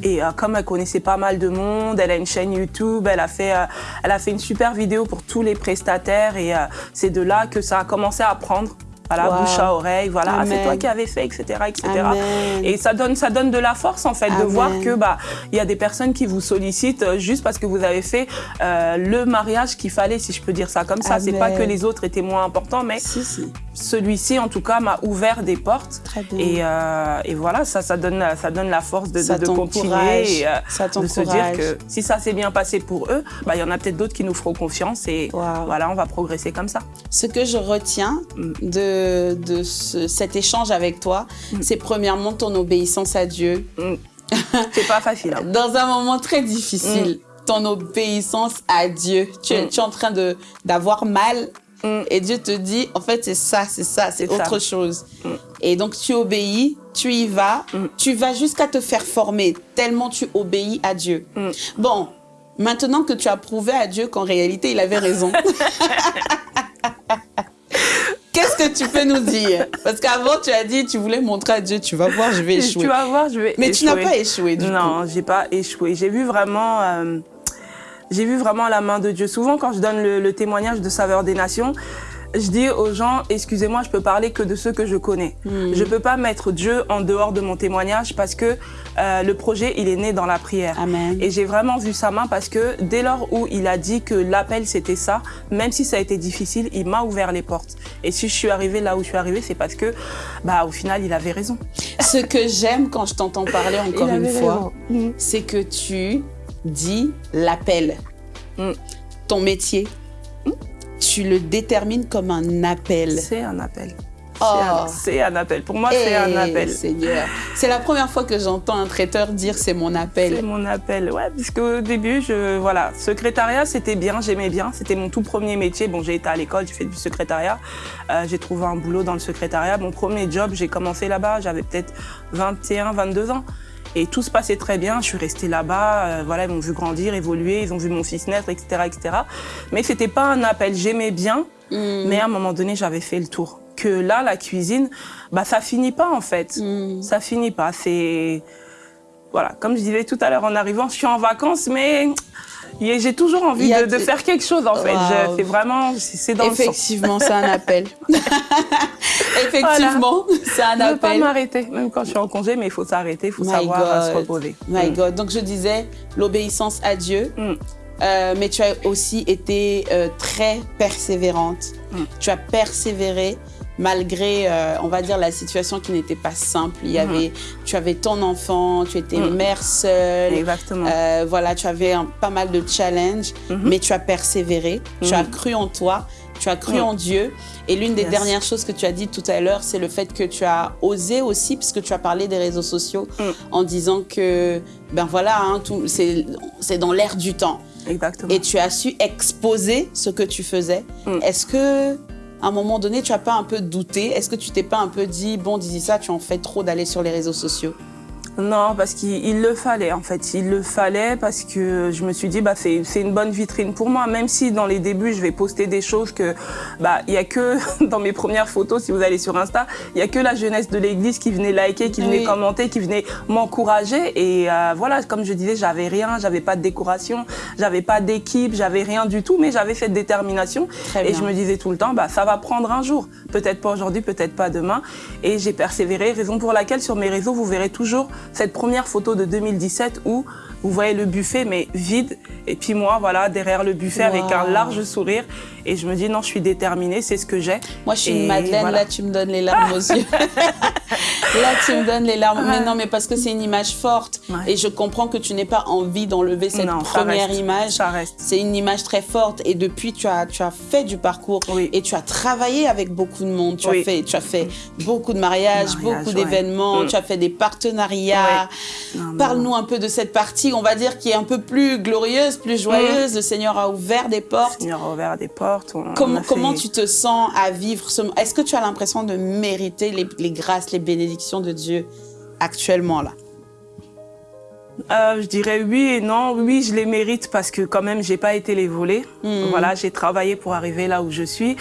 Speaker 2: Et euh, comme elle connaissait pas mal de monde, elle a une chaîne YouTube, elle a fait, euh, elle a fait une super vidéo pour tous les prestataires et euh, c'est de là que ça a commencé à prendre. Voilà,
Speaker 1: Wow.
Speaker 2: bouche à oreille, voilà, Ah, c'est toi qui avais fait, etc., etc.
Speaker 1: Amen.
Speaker 2: Et ça donne, ça donne de la force en fait de voir que bah il y a des personnes qui vous sollicitent euh, juste parce que vous avez fait euh, le mariage qu'il fallait, si je peux dire ça comme ça. C'est pas que les autres étaient moins importants, mais
Speaker 1: Si, si.
Speaker 2: Celui-ci en tout cas m'a ouvert des portes.
Speaker 1: Très bien.
Speaker 2: Et, euh, et voilà, ça, ça donne, ça donne la force de, continuer et euh, de se dire que si ça s'est bien passé pour eux, bah il y en a peut-être d'autres qui nous feront confiance et
Speaker 1: Wow.
Speaker 2: voilà, on va progresser comme ça.
Speaker 1: Ce que je retiens
Speaker 2: Mm.
Speaker 1: de, de ce- cet échange avec toi, c'est premièrement ton obéissance à Dieu.
Speaker 2: C'est pas facile. hein. *laughs*
Speaker 1: Dans un moment très difficile, ton obéissance à Dieu. Tu es,
Speaker 2: Mm.
Speaker 1: tu es en train d'avoir mal
Speaker 2: Mm.
Speaker 1: et Dieu te dit, en fait, c'est ça, c'est ça, c'est
Speaker 2: ça.
Speaker 1: autre chose.
Speaker 2: Mm.
Speaker 1: Et donc, tu obéis, tu y vas,
Speaker 2: Mm.
Speaker 1: tu vas jusqu'à te faire former, tellement tu obéis à Dieu. Bon, maintenant que tu as prouvé à Dieu qu'en réalité, il avait raison. *laughs* Qu'est-ce que tu peux nous dire? Parce qu'avant, tu as dit, tu voulais montrer à Dieu, tu vas voir, je vais échouer.
Speaker 2: Tu vas voir, je vais
Speaker 1: Mais tu n'as pas échoué du coup.
Speaker 2: Non, j'ai pas échoué. J'ai vu vraiment, euh, j'ai vu vraiment la main de Dieu. Souvent, quand je donne le, le témoignage de Saveur des Nations, je dis aux gens, excusez-moi, je peux parler que de ceux que je connais.
Speaker 1: Hmm.
Speaker 2: Je peux pas mettre Dieu en dehors de mon témoignage parce que euh, le projet, il est né dans la prière.
Speaker 1: Amen.
Speaker 2: Et j'ai vraiment vu sa main parce que dès lors où il a dit que l'appel c'était ça, même si ça a été difficile, il m'a ouvert les portes. Et si je suis arrivée là où je suis arrivée, c'est parce que, bah, au final, il avait raison.
Speaker 1: Ce que j'aime quand je t'entends parler *laughs* encore une fois,
Speaker 2: raison. Mm.
Speaker 1: c'est que tu dis l'appel.
Speaker 2: Mm.
Speaker 1: Ton métier, tu le détermines comme un appel.
Speaker 2: C'est un appel.
Speaker 1: Oh.
Speaker 2: C'est un- C'est un appel. Pour moi, c'est un appel.
Speaker 1: Seigneur. C'est la première fois que j'entends un traiteur dire c'est mon
Speaker 2: C'est
Speaker 1: appel.
Speaker 2: mon appel, ouais, puisque au début, je, voilà, secrétariat, c'était bien, j'aimais bien, c'était mon tout premier métier. Bon, j'ai été à l'école, j'ai fait du secrétariat, Euh, j'ai trouvé un boulot dans le secrétariat. Mon premier job, j'ai commencé là-bas, j'avais peut-être 21, 22 ans. Et tout se passait très bien, je suis restée là-bas, euh, voilà, ils m'ont vu grandir, évoluer, ils ont vu mon fils naître, etc., etc. Mais c'était pas un appel, j'aimais bien,
Speaker 1: Mm.
Speaker 2: mais à un moment donné, j'avais fait le tour. Que là, la cuisine, bah, ça finit pas, en fait.
Speaker 1: Mm.
Speaker 2: Ça finit pas. C'est. Voilà, comme je disais tout à l'heure en arrivant, je suis en vacances, mais j'ai toujours envie de, faire quelque chose, en fait. C'est vraiment. C'est dans.
Speaker 1: Effectivement, c'est un appel. *laughs* *laughs* Effectivement, c'est un
Speaker 2: Je veux pas
Speaker 1: appel.
Speaker 2: m'arrêter, même quand je suis en congé, mais il faut s'arrêter, il faut
Speaker 1: My
Speaker 2: savoir euh, se reposer.
Speaker 1: My
Speaker 2: Mm.
Speaker 1: God. Donc je disais l'obéissance à Dieu,
Speaker 2: Mm.
Speaker 1: euh, mais tu as aussi été euh, très persévérante.
Speaker 2: Mm.
Speaker 1: Tu as persévéré malgré, euh, on va dire, la situation qui n'était pas simple. Il y
Speaker 2: Mhm.
Speaker 1: avait, tu avais ton enfant, tu étais
Speaker 2: Mm.
Speaker 1: mère seule.
Speaker 2: Exactement.
Speaker 1: Euh, voilà, tu avais un- pas mal de challenges,
Speaker 2: Mhm.
Speaker 1: mais tu as persévéré, tu
Speaker 2: Mhm.
Speaker 1: as cru en toi, tu as cru en Dieu. Et l'une des
Speaker 2: Yes.
Speaker 1: dernières choses que tu as dit tout à l'heure, c'est le fait que tu as osé aussi, puisque tu as parlé des réseaux sociaux, en disant que, ben voilà, hein, c'est dans l'air du temps.
Speaker 2: Exactement.
Speaker 1: Et tu as su exposer ce que tu faisais. Est-ce que, à un moment donné, tu as pas un peu douté? Est-ce que tu t'es pas un peu dit, bon, dis ça, tu en fais trop d'aller sur les réseaux sociaux?
Speaker 2: Non, parce qu'il il le fallait en fait. Il le fallait parce que je me suis dit bah c'est c'est une bonne vitrine pour moi. Même si dans les débuts je vais poster des choses que bah il y a que *laughs* dans mes premières photos si vous allez sur Insta, il y a que la jeunesse de l'église qui venait liker, qui venait
Speaker 1: Oui.
Speaker 2: commenter, qui venait m'encourager et euh, voilà comme je disais j'avais rien, j'avais pas de décoration, j'avais pas d'équipe, j'avais rien du tout, mais j'avais cette détermination
Speaker 1: Très
Speaker 2: et
Speaker 1: bien.
Speaker 2: je me disais tout le temps bah ça va prendre un jour, peut-être pas aujourd'hui, peut-être pas demain et j'ai persévéré. Raison pour laquelle sur mes réseaux vous verrez toujours cette première photo de 2017 où vous voyez le buffet, mais vide. Et puis moi, voilà, derrière le buffet avec un large sourire. Et je me dis, non, je suis déterminée, c'est ce que j'ai.
Speaker 1: Moi, je suis une Madeleine, là, tu me donnes les larmes aux yeux. *laughs* là, tu me donnes les larmes. Mais non, mais parce que c'est une image forte. Et je comprends que tu n'es pas envie d'enlever cette première image.
Speaker 2: Ça reste.
Speaker 1: C'est une image très forte. Et depuis, tu as, tu as fait du parcours. Et tu as travaillé avec beaucoup de monde. Tu, as, fait, tu as fait beaucoup de mariages, beaucoup d'événements. Mm. Tu as fait des partenariats. Parle-nous un peu de cette partie, on va dire, qui est un peu plus glorieuse, plus joyeuse. Mm. Le Seigneur a ouvert des portes.
Speaker 2: Le Seigneur a ouvert des portes
Speaker 1: comment, tu te sens à vivre ce Est-ce que tu as l'impression de mériter les grâces, les bénédictions de Dieu actuellement là?
Speaker 2: Euh, je dirais oui et non. Oui, je les mérite parce que quand même, j'ai pas été les voler. Hmm. Voilà, j'ai travaillé pour arriver là où je suis.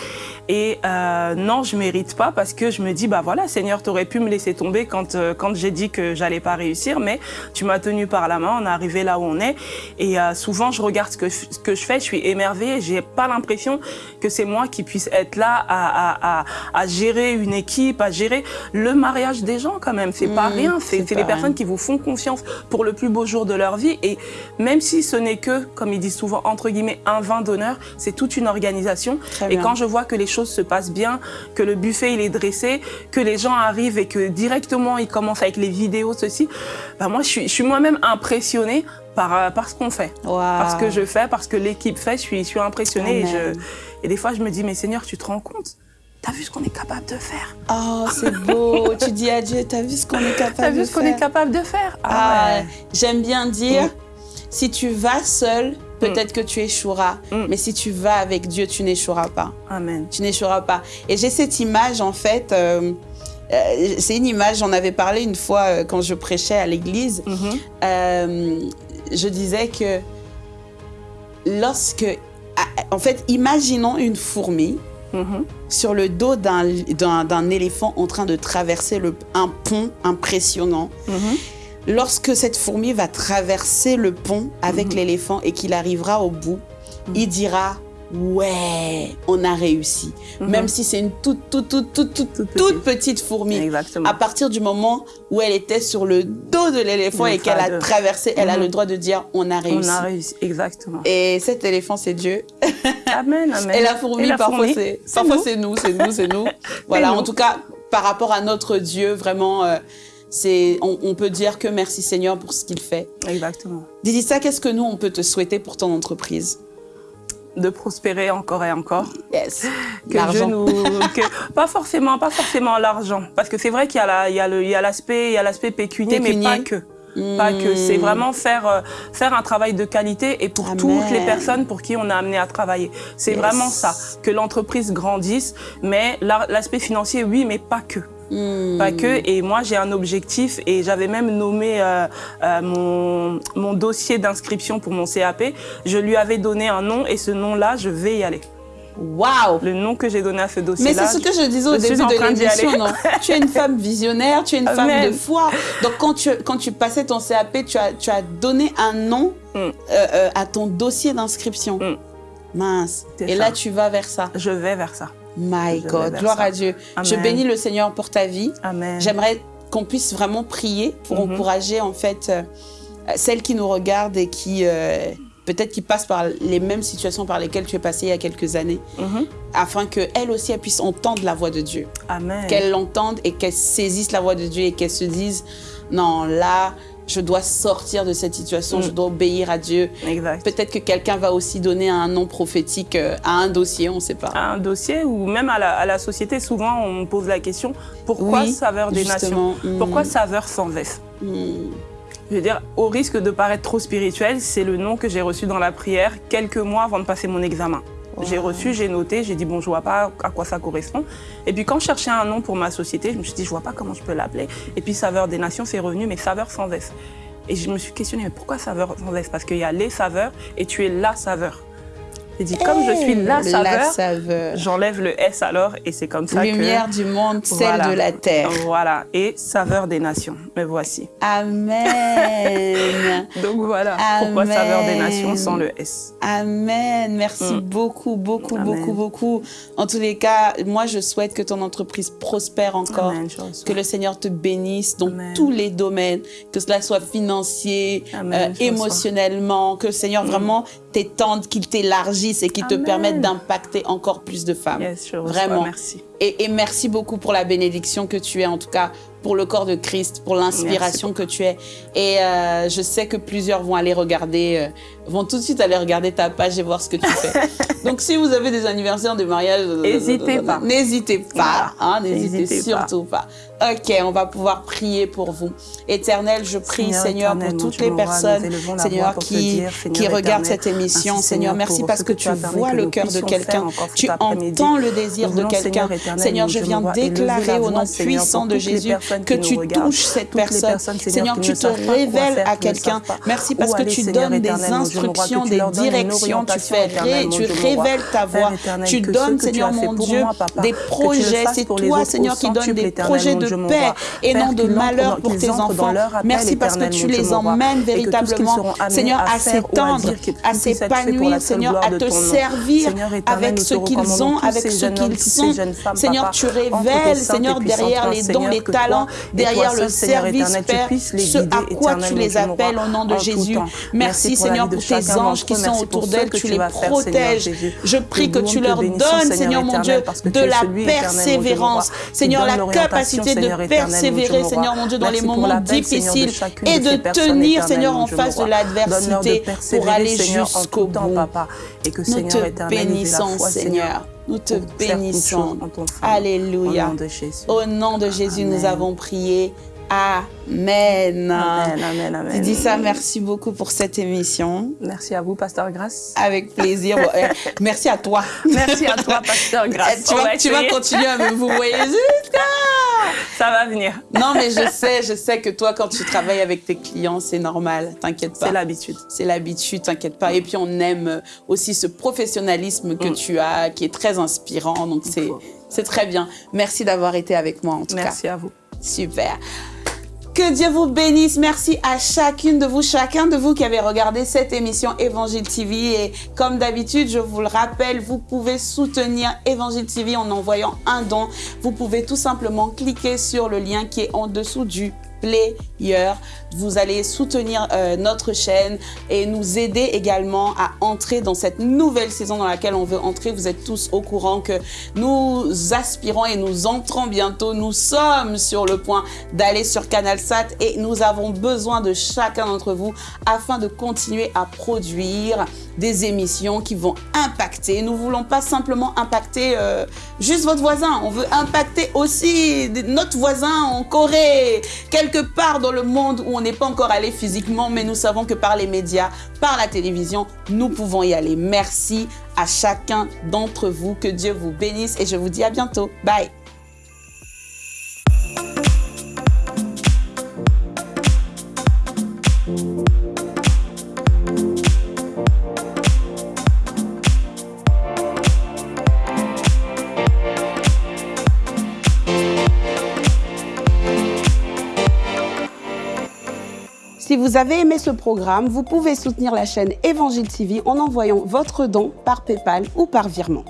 Speaker 2: Et euh, non, je mérite pas parce que je me dis, bah voilà, Seigneur, tu aurais pu me laisser tomber quand, euh, quand j'ai dit que j'allais pas réussir, mais tu m'as tenu par la main, on est arrivé là où on est. Et euh, souvent, je regarde ce que, ce que je fais, je suis émerveillée, j'ai pas l'impression que c'est moi qui puisse être là à, à, à, gérer une équipe, à gérer le mariage des gens quand même. C'est pas hmm, rien, c'est les personnes qui vous font confiance pour le plus beau jour de leur vie. Et même si ce n'est que, comme ils disent souvent, entre guillemets, un vin d'honneur, c'est toute une organisation. et quand je vois que les choses se passent bien, que le buffet il est dressé, que les gens arrivent et que directement ils commencent avec les vidéos, ceci, bah moi je suis, je suis moi-même impressionnée par, euh, par ce qu'on fait. Parce que je fais, parce que l'équipe fait, je suis, je suis impressionnée. Et, je, et des fois je me dis, mais Seigneur, tu te rends compte? T'as vu ce qu'on est capable de faire?
Speaker 1: Oh, c'est beau. *laughs* tu dis à Dieu, t'as vu ce qu'on est capable de faire T'as
Speaker 2: vu ce qu'on est capable de faire?
Speaker 1: Ah, ah J'aime bien dire, si tu vas seul, peut-être mm. que tu échoueras. Mm. Mais si tu vas avec Dieu, tu n'échoueras pas.
Speaker 2: Amen.
Speaker 1: Tu n'échoueras pas. Et j'ai cette image, en fait, euh, euh, c'est une image, j'en avais parlé une fois euh, quand je prêchais à l'église. Mm-hmm. je disais que lorsque, ah, en fait, imaginons une fourmi Mm-hmm. sur le dos d'un éléphant en train de traverser le, un pont impressionnant. Mm-hmm. Lorsque cette fourmi va traverser le pont avec mm-hmm. l'éléphant et qu'il arrivera au bout, il dira ouais, on a réussi. Mhm. Même si c'est une toute, toute, toute, toute, toute, petite fourmi.
Speaker 2: Exactement.
Speaker 1: À partir du moment où elle était sur le dos de l'éléphant et qu'elle a traversé, elle a le mhm. droit de dire on a réussi.
Speaker 2: On a réussi, exactement.
Speaker 1: Et cet éléphant, c'est Dieu. *laughs*
Speaker 2: Amen, amen.
Speaker 1: Et la fourmi, parfois, c'est nous, c'est nous, c'est nous. *laughs* voilà, en tout cas, par rapport à notre Dieu, vraiment... Euh, c'est, on, peut dire que merci Seigneur pour ce qu'il fait.
Speaker 2: Exactement.
Speaker 1: Dis ça, qu'est-ce que nous, on peut te souhaiter pour ton entreprise?
Speaker 2: De prospérer encore et encore.
Speaker 1: Yes. *laughs*
Speaker 2: Que nous, pas forcément, pas forcément l'argent, parce que c'est vrai qu'il y a l'aspect, il y a l'aspect pécunier, mais pas que. Pas que. C'est hmm. vraiment faire, euh, faire un travail de qualité et pour toutes les personnes pour qui on a amené à travailler. C'est vraiment ça. Que l'entreprise grandisse, mais l'aspect financier, oui, mais pas que. Hmm. Pas que. Et moi, j'ai un objectif et j'avais même nommé euh, euh, mon, mon dossier d'inscription pour mon CAP. Je lui avais donné un nom et ce nom-là, je vais y aller.
Speaker 1: Waouh
Speaker 2: Le nom que j'ai donné à ce dossier-là.
Speaker 1: Mais c'est ce que je disais au début de l'émission, non *laughs* Tu es une femme visionnaire, tu es une femme de foi. Donc quand tu, quand tu passais ton CAP, tu as, tu as donné un nom hmm. euh, à ton dossier d'inscription. Hmm. Mince. Et là, tu vas vers ça.
Speaker 2: Je vais vers ça.
Speaker 1: My God, gloire à Dieu. Je bénis le Seigneur pour ta vie. J'aimerais qu'on puisse vraiment prier pour mhm. encourager en fait euh, celles qui nous regardent et qui euh, peut-être qui passent par les mêmes situations par lesquelles tu es passé il y a quelques années, mhm. afin qu'elles aussi elles puissent entendre la voix de Dieu.
Speaker 2: Amen.
Speaker 1: Qu'elles l'entendent et qu'elles saisissent la voix de Dieu et qu'elles se disent non là je dois sortir de cette situation, je mm. dois obéir à Dieu. Peut-être que quelqu'un va aussi donner un nom prophétique euh, à un dossier, on ne sait pas.
Speaker 2: À un dossier ou même à la, société, souvent on pose la question, pourquoi saveur des nations? mm. Pourquoi saveur sans veste mm. Je veux dire, au risque de paraître trop spirituel, c'est le nom que j'ai reçu dans la prière quelques mois avant de passer mon examen. J'ai reçu, j'ai noté, j'ai dit bon, je vois pas à quoi ça correspond. Et puis quand je cherchais un nom pour ma société, je me suis dit je vois pas comment je peux l'appeler. Et puis Saveur des Nations, c'est revenu, mais Saveur sans S. Et je me suis questionné, mais pourquoi Saveur sans S? Parce qu'il y a les saveurs et tu es la saveur. Il dit, comme je suis la
Speaker 1: La
Speaker 2: saveur,
Speaker 1: saveur.
Speaker 2: j'enlève le S alors, et c'est comme ça
Speaker 1: Lumière
Speaker 2: que...
Speaker 1: du monde, celle
Speaker 2: Voilà.
Speaker 1: de la terre.
Speaker 2: Voilà, et saveur des nations. Me voici.
Speaker 1: Amen. *laughs*
Speaker 2: Donc voilà, pourquoi saveur des
Speaker 1: Amen.
Speaker 2: nations sans le S?
Speaker 1: Amen. Merci
Speaker 2: Mm.
Speaker 1: beaucoup, beaucoup,
Speaker 2: Amen.
Speaker 1: beaucoup, beaucoup. En tous les cas, moi, je souhaite que ton entreprise prospère encore.
Speaker 2: Amen.
Speaker 1: Que le Seigneur te bénisse dans
Speaker 2: Amen.
Speaker 1: tous les domaines, que cela soit financier,
Speaker 2: Amen,
Speaker 1: euh, émotionnellement, que le Seigneur vraiment t'étende, qu'il t'élargisse et qu'il te
Speaker 2: Amen.
Speaker 1: permette d'impacter encore plus de femmes.
Speaker 2: Yes, je reçois,
Speaker 1: Vraiment.
Speaker 2: merci.
Speaker 1: Et, et merci beaucoup pour la bénédiction que tu es, en tout cas pour le corps de Christ, pour l'inspiration que tu es. Et euh, je sais que plusieurs vont aller regarder, euh, vont tout de suite aller regarder ta page et voir ce que tu fais. *laughs* Donc si vous avez des anniversaires, des mariages, euh,
Speaker 2: N'hésitez pas.
Speaker 1: N'hésitez pas, hein, n'hésitez
Speaker 2: pas.
Speaker 1: surtout pas. Ok, on va pouvoir prier pour vous. Éternel, je prie, Seigneur, pour toutes les
Speaker 2: roi,
Speaker 1: personnes, Seigneur, qui,
Speaker 2: dire,
Speaker 1: qui regardent cette émission. Seigneur, merci parce
Speaker 2: ce
Speaker 1: que, tu vois le cœur de quelqu'un. Tu entends le désir de quelqu'un.
Speaker 2: Seigneur
Speaker 1: je viens déclarer
Speaker 2: la
Speaker 1: au nom puissant de Jésus que tu touches cette personne.
Speaker 2: Seigneur,
Speaker 1: tu te révèles à quelqu'un. Merci parce que tu donnes des instructions, des directions, tu fais tu révèles ta voix. Tu donnes, Seigneur mon Dieu, des projets. C'est toi, Seigneur, qui donne des projets de paix et non de malheur pour tes enfants. Merci parce que tu les emmènes véritablement, Seigneur,
Speaker 2: à
Speaker 1: s'étendre, à s'épanouir, Seigneur, à te servir avec ce qu'ils ont, avec ce qu'ils sont. Seigneur,
Speaker 2: papa,
Speaker 1: tu révèles, Seigneur, derrière les dons, les talents, derrière le service, Père, ce à quoi tu les appelles au nom de Jésus. Merci, Seigneur, pour tes anges qui sont autour d'elles, tu les protèges. Je prie que tu leur donnes,
Speaker 2: Seigneur
Speaker 1: mon Dieu, de la persévérance. Seigneur, la capacité de persévérer. Seigneur mon Dieu, dans les moments difficiles et
Speaker 2: de
Speaker 1: tenir, Seigneur, en face de l'adversité pour aller jusqu'au bout.
Speaker 2: papa. Et que,
Speaker 1: Nous te bénissons, Seigneur. Nous te bénissons.
Speaker 2: Au
Speaker 1: Alléluia.
Speaker 2: nom de Jésus.
Speaker 1: Au nom de Jésus, nous avons prié. Amen.
Speaker 2: Amen, amen, amen.
Speaker 1: Tu dis ça, merci beaucoup pour cette émission.
Speaker 2: Merci à vous, Pasteur Grace.
Speaker 1: Avec plaisir. Eh, merci à toi. *laughs*
Speaker 2: Merci à toi, Pasteur
Speaker 1: Eh,
Speaker 2: Grace.
Speaker 1: tu vas, tu continuer à me vous voyez *laughs* jusqu'à.
Speaker 2: Ça va venir.
Speaker 1: Non, mais je sais, je sais que toi, quand tu travailles avec tes clients, c'est normal. T'inquiète pas.
Speaker 2: C'est l'habitude.
Speaker 1: C'est l'habitude, t'inquiète pas. Et puis on aime aussi ce professionnalisme que
Speaker 2: Mm.
Speaker 1: tu as, qui est très inspirant. Donc c'est très bien. Merci d'avoir été avec moi en tout
Speaker 2: Merci à vous.
Speaker 1: Super. Que Dieu vous bénisse. Merci à chacune de vous, chacun de vous qui avez regardé cette émission Évangile TV. Et comme d'habitude, je vous le rappelle, vous pouvez soutenir Évangile TV en envoyant un don. Vous pouvez tout simplement cliquer sur le lien qui est en dessous du Vous allez soutenir euh, notre chaîne et nous aider également à entrer dans cette nouvelle saison dans laquelle on veut entrer. Vous êtes tous au courant que nous aspirons et nous entrons bientôt. Nous sommes sur le point d'aller sur CanalSat et nous avons besoin de chacun d'entre vous afin de continuer à produire des émissions qui vont impacter. Nous voulons pas simplement impacter euh, juste votre voisin. On veut impacter aussi notre voisin en Corée, quelque part dans le monde où on n'est pas encore allé physiquement, mais nous savons que par les médias, par la télévision, nous pouvons y aller. Merci à chacun d'entre vous. Que Dieu vous bénisse et je vous dis à bientôt. Bye. Vous avez aimé ce programme, vous pouvez soutenir la chaîne Évangile TV en envoyant votre don par PayPal ou par virement.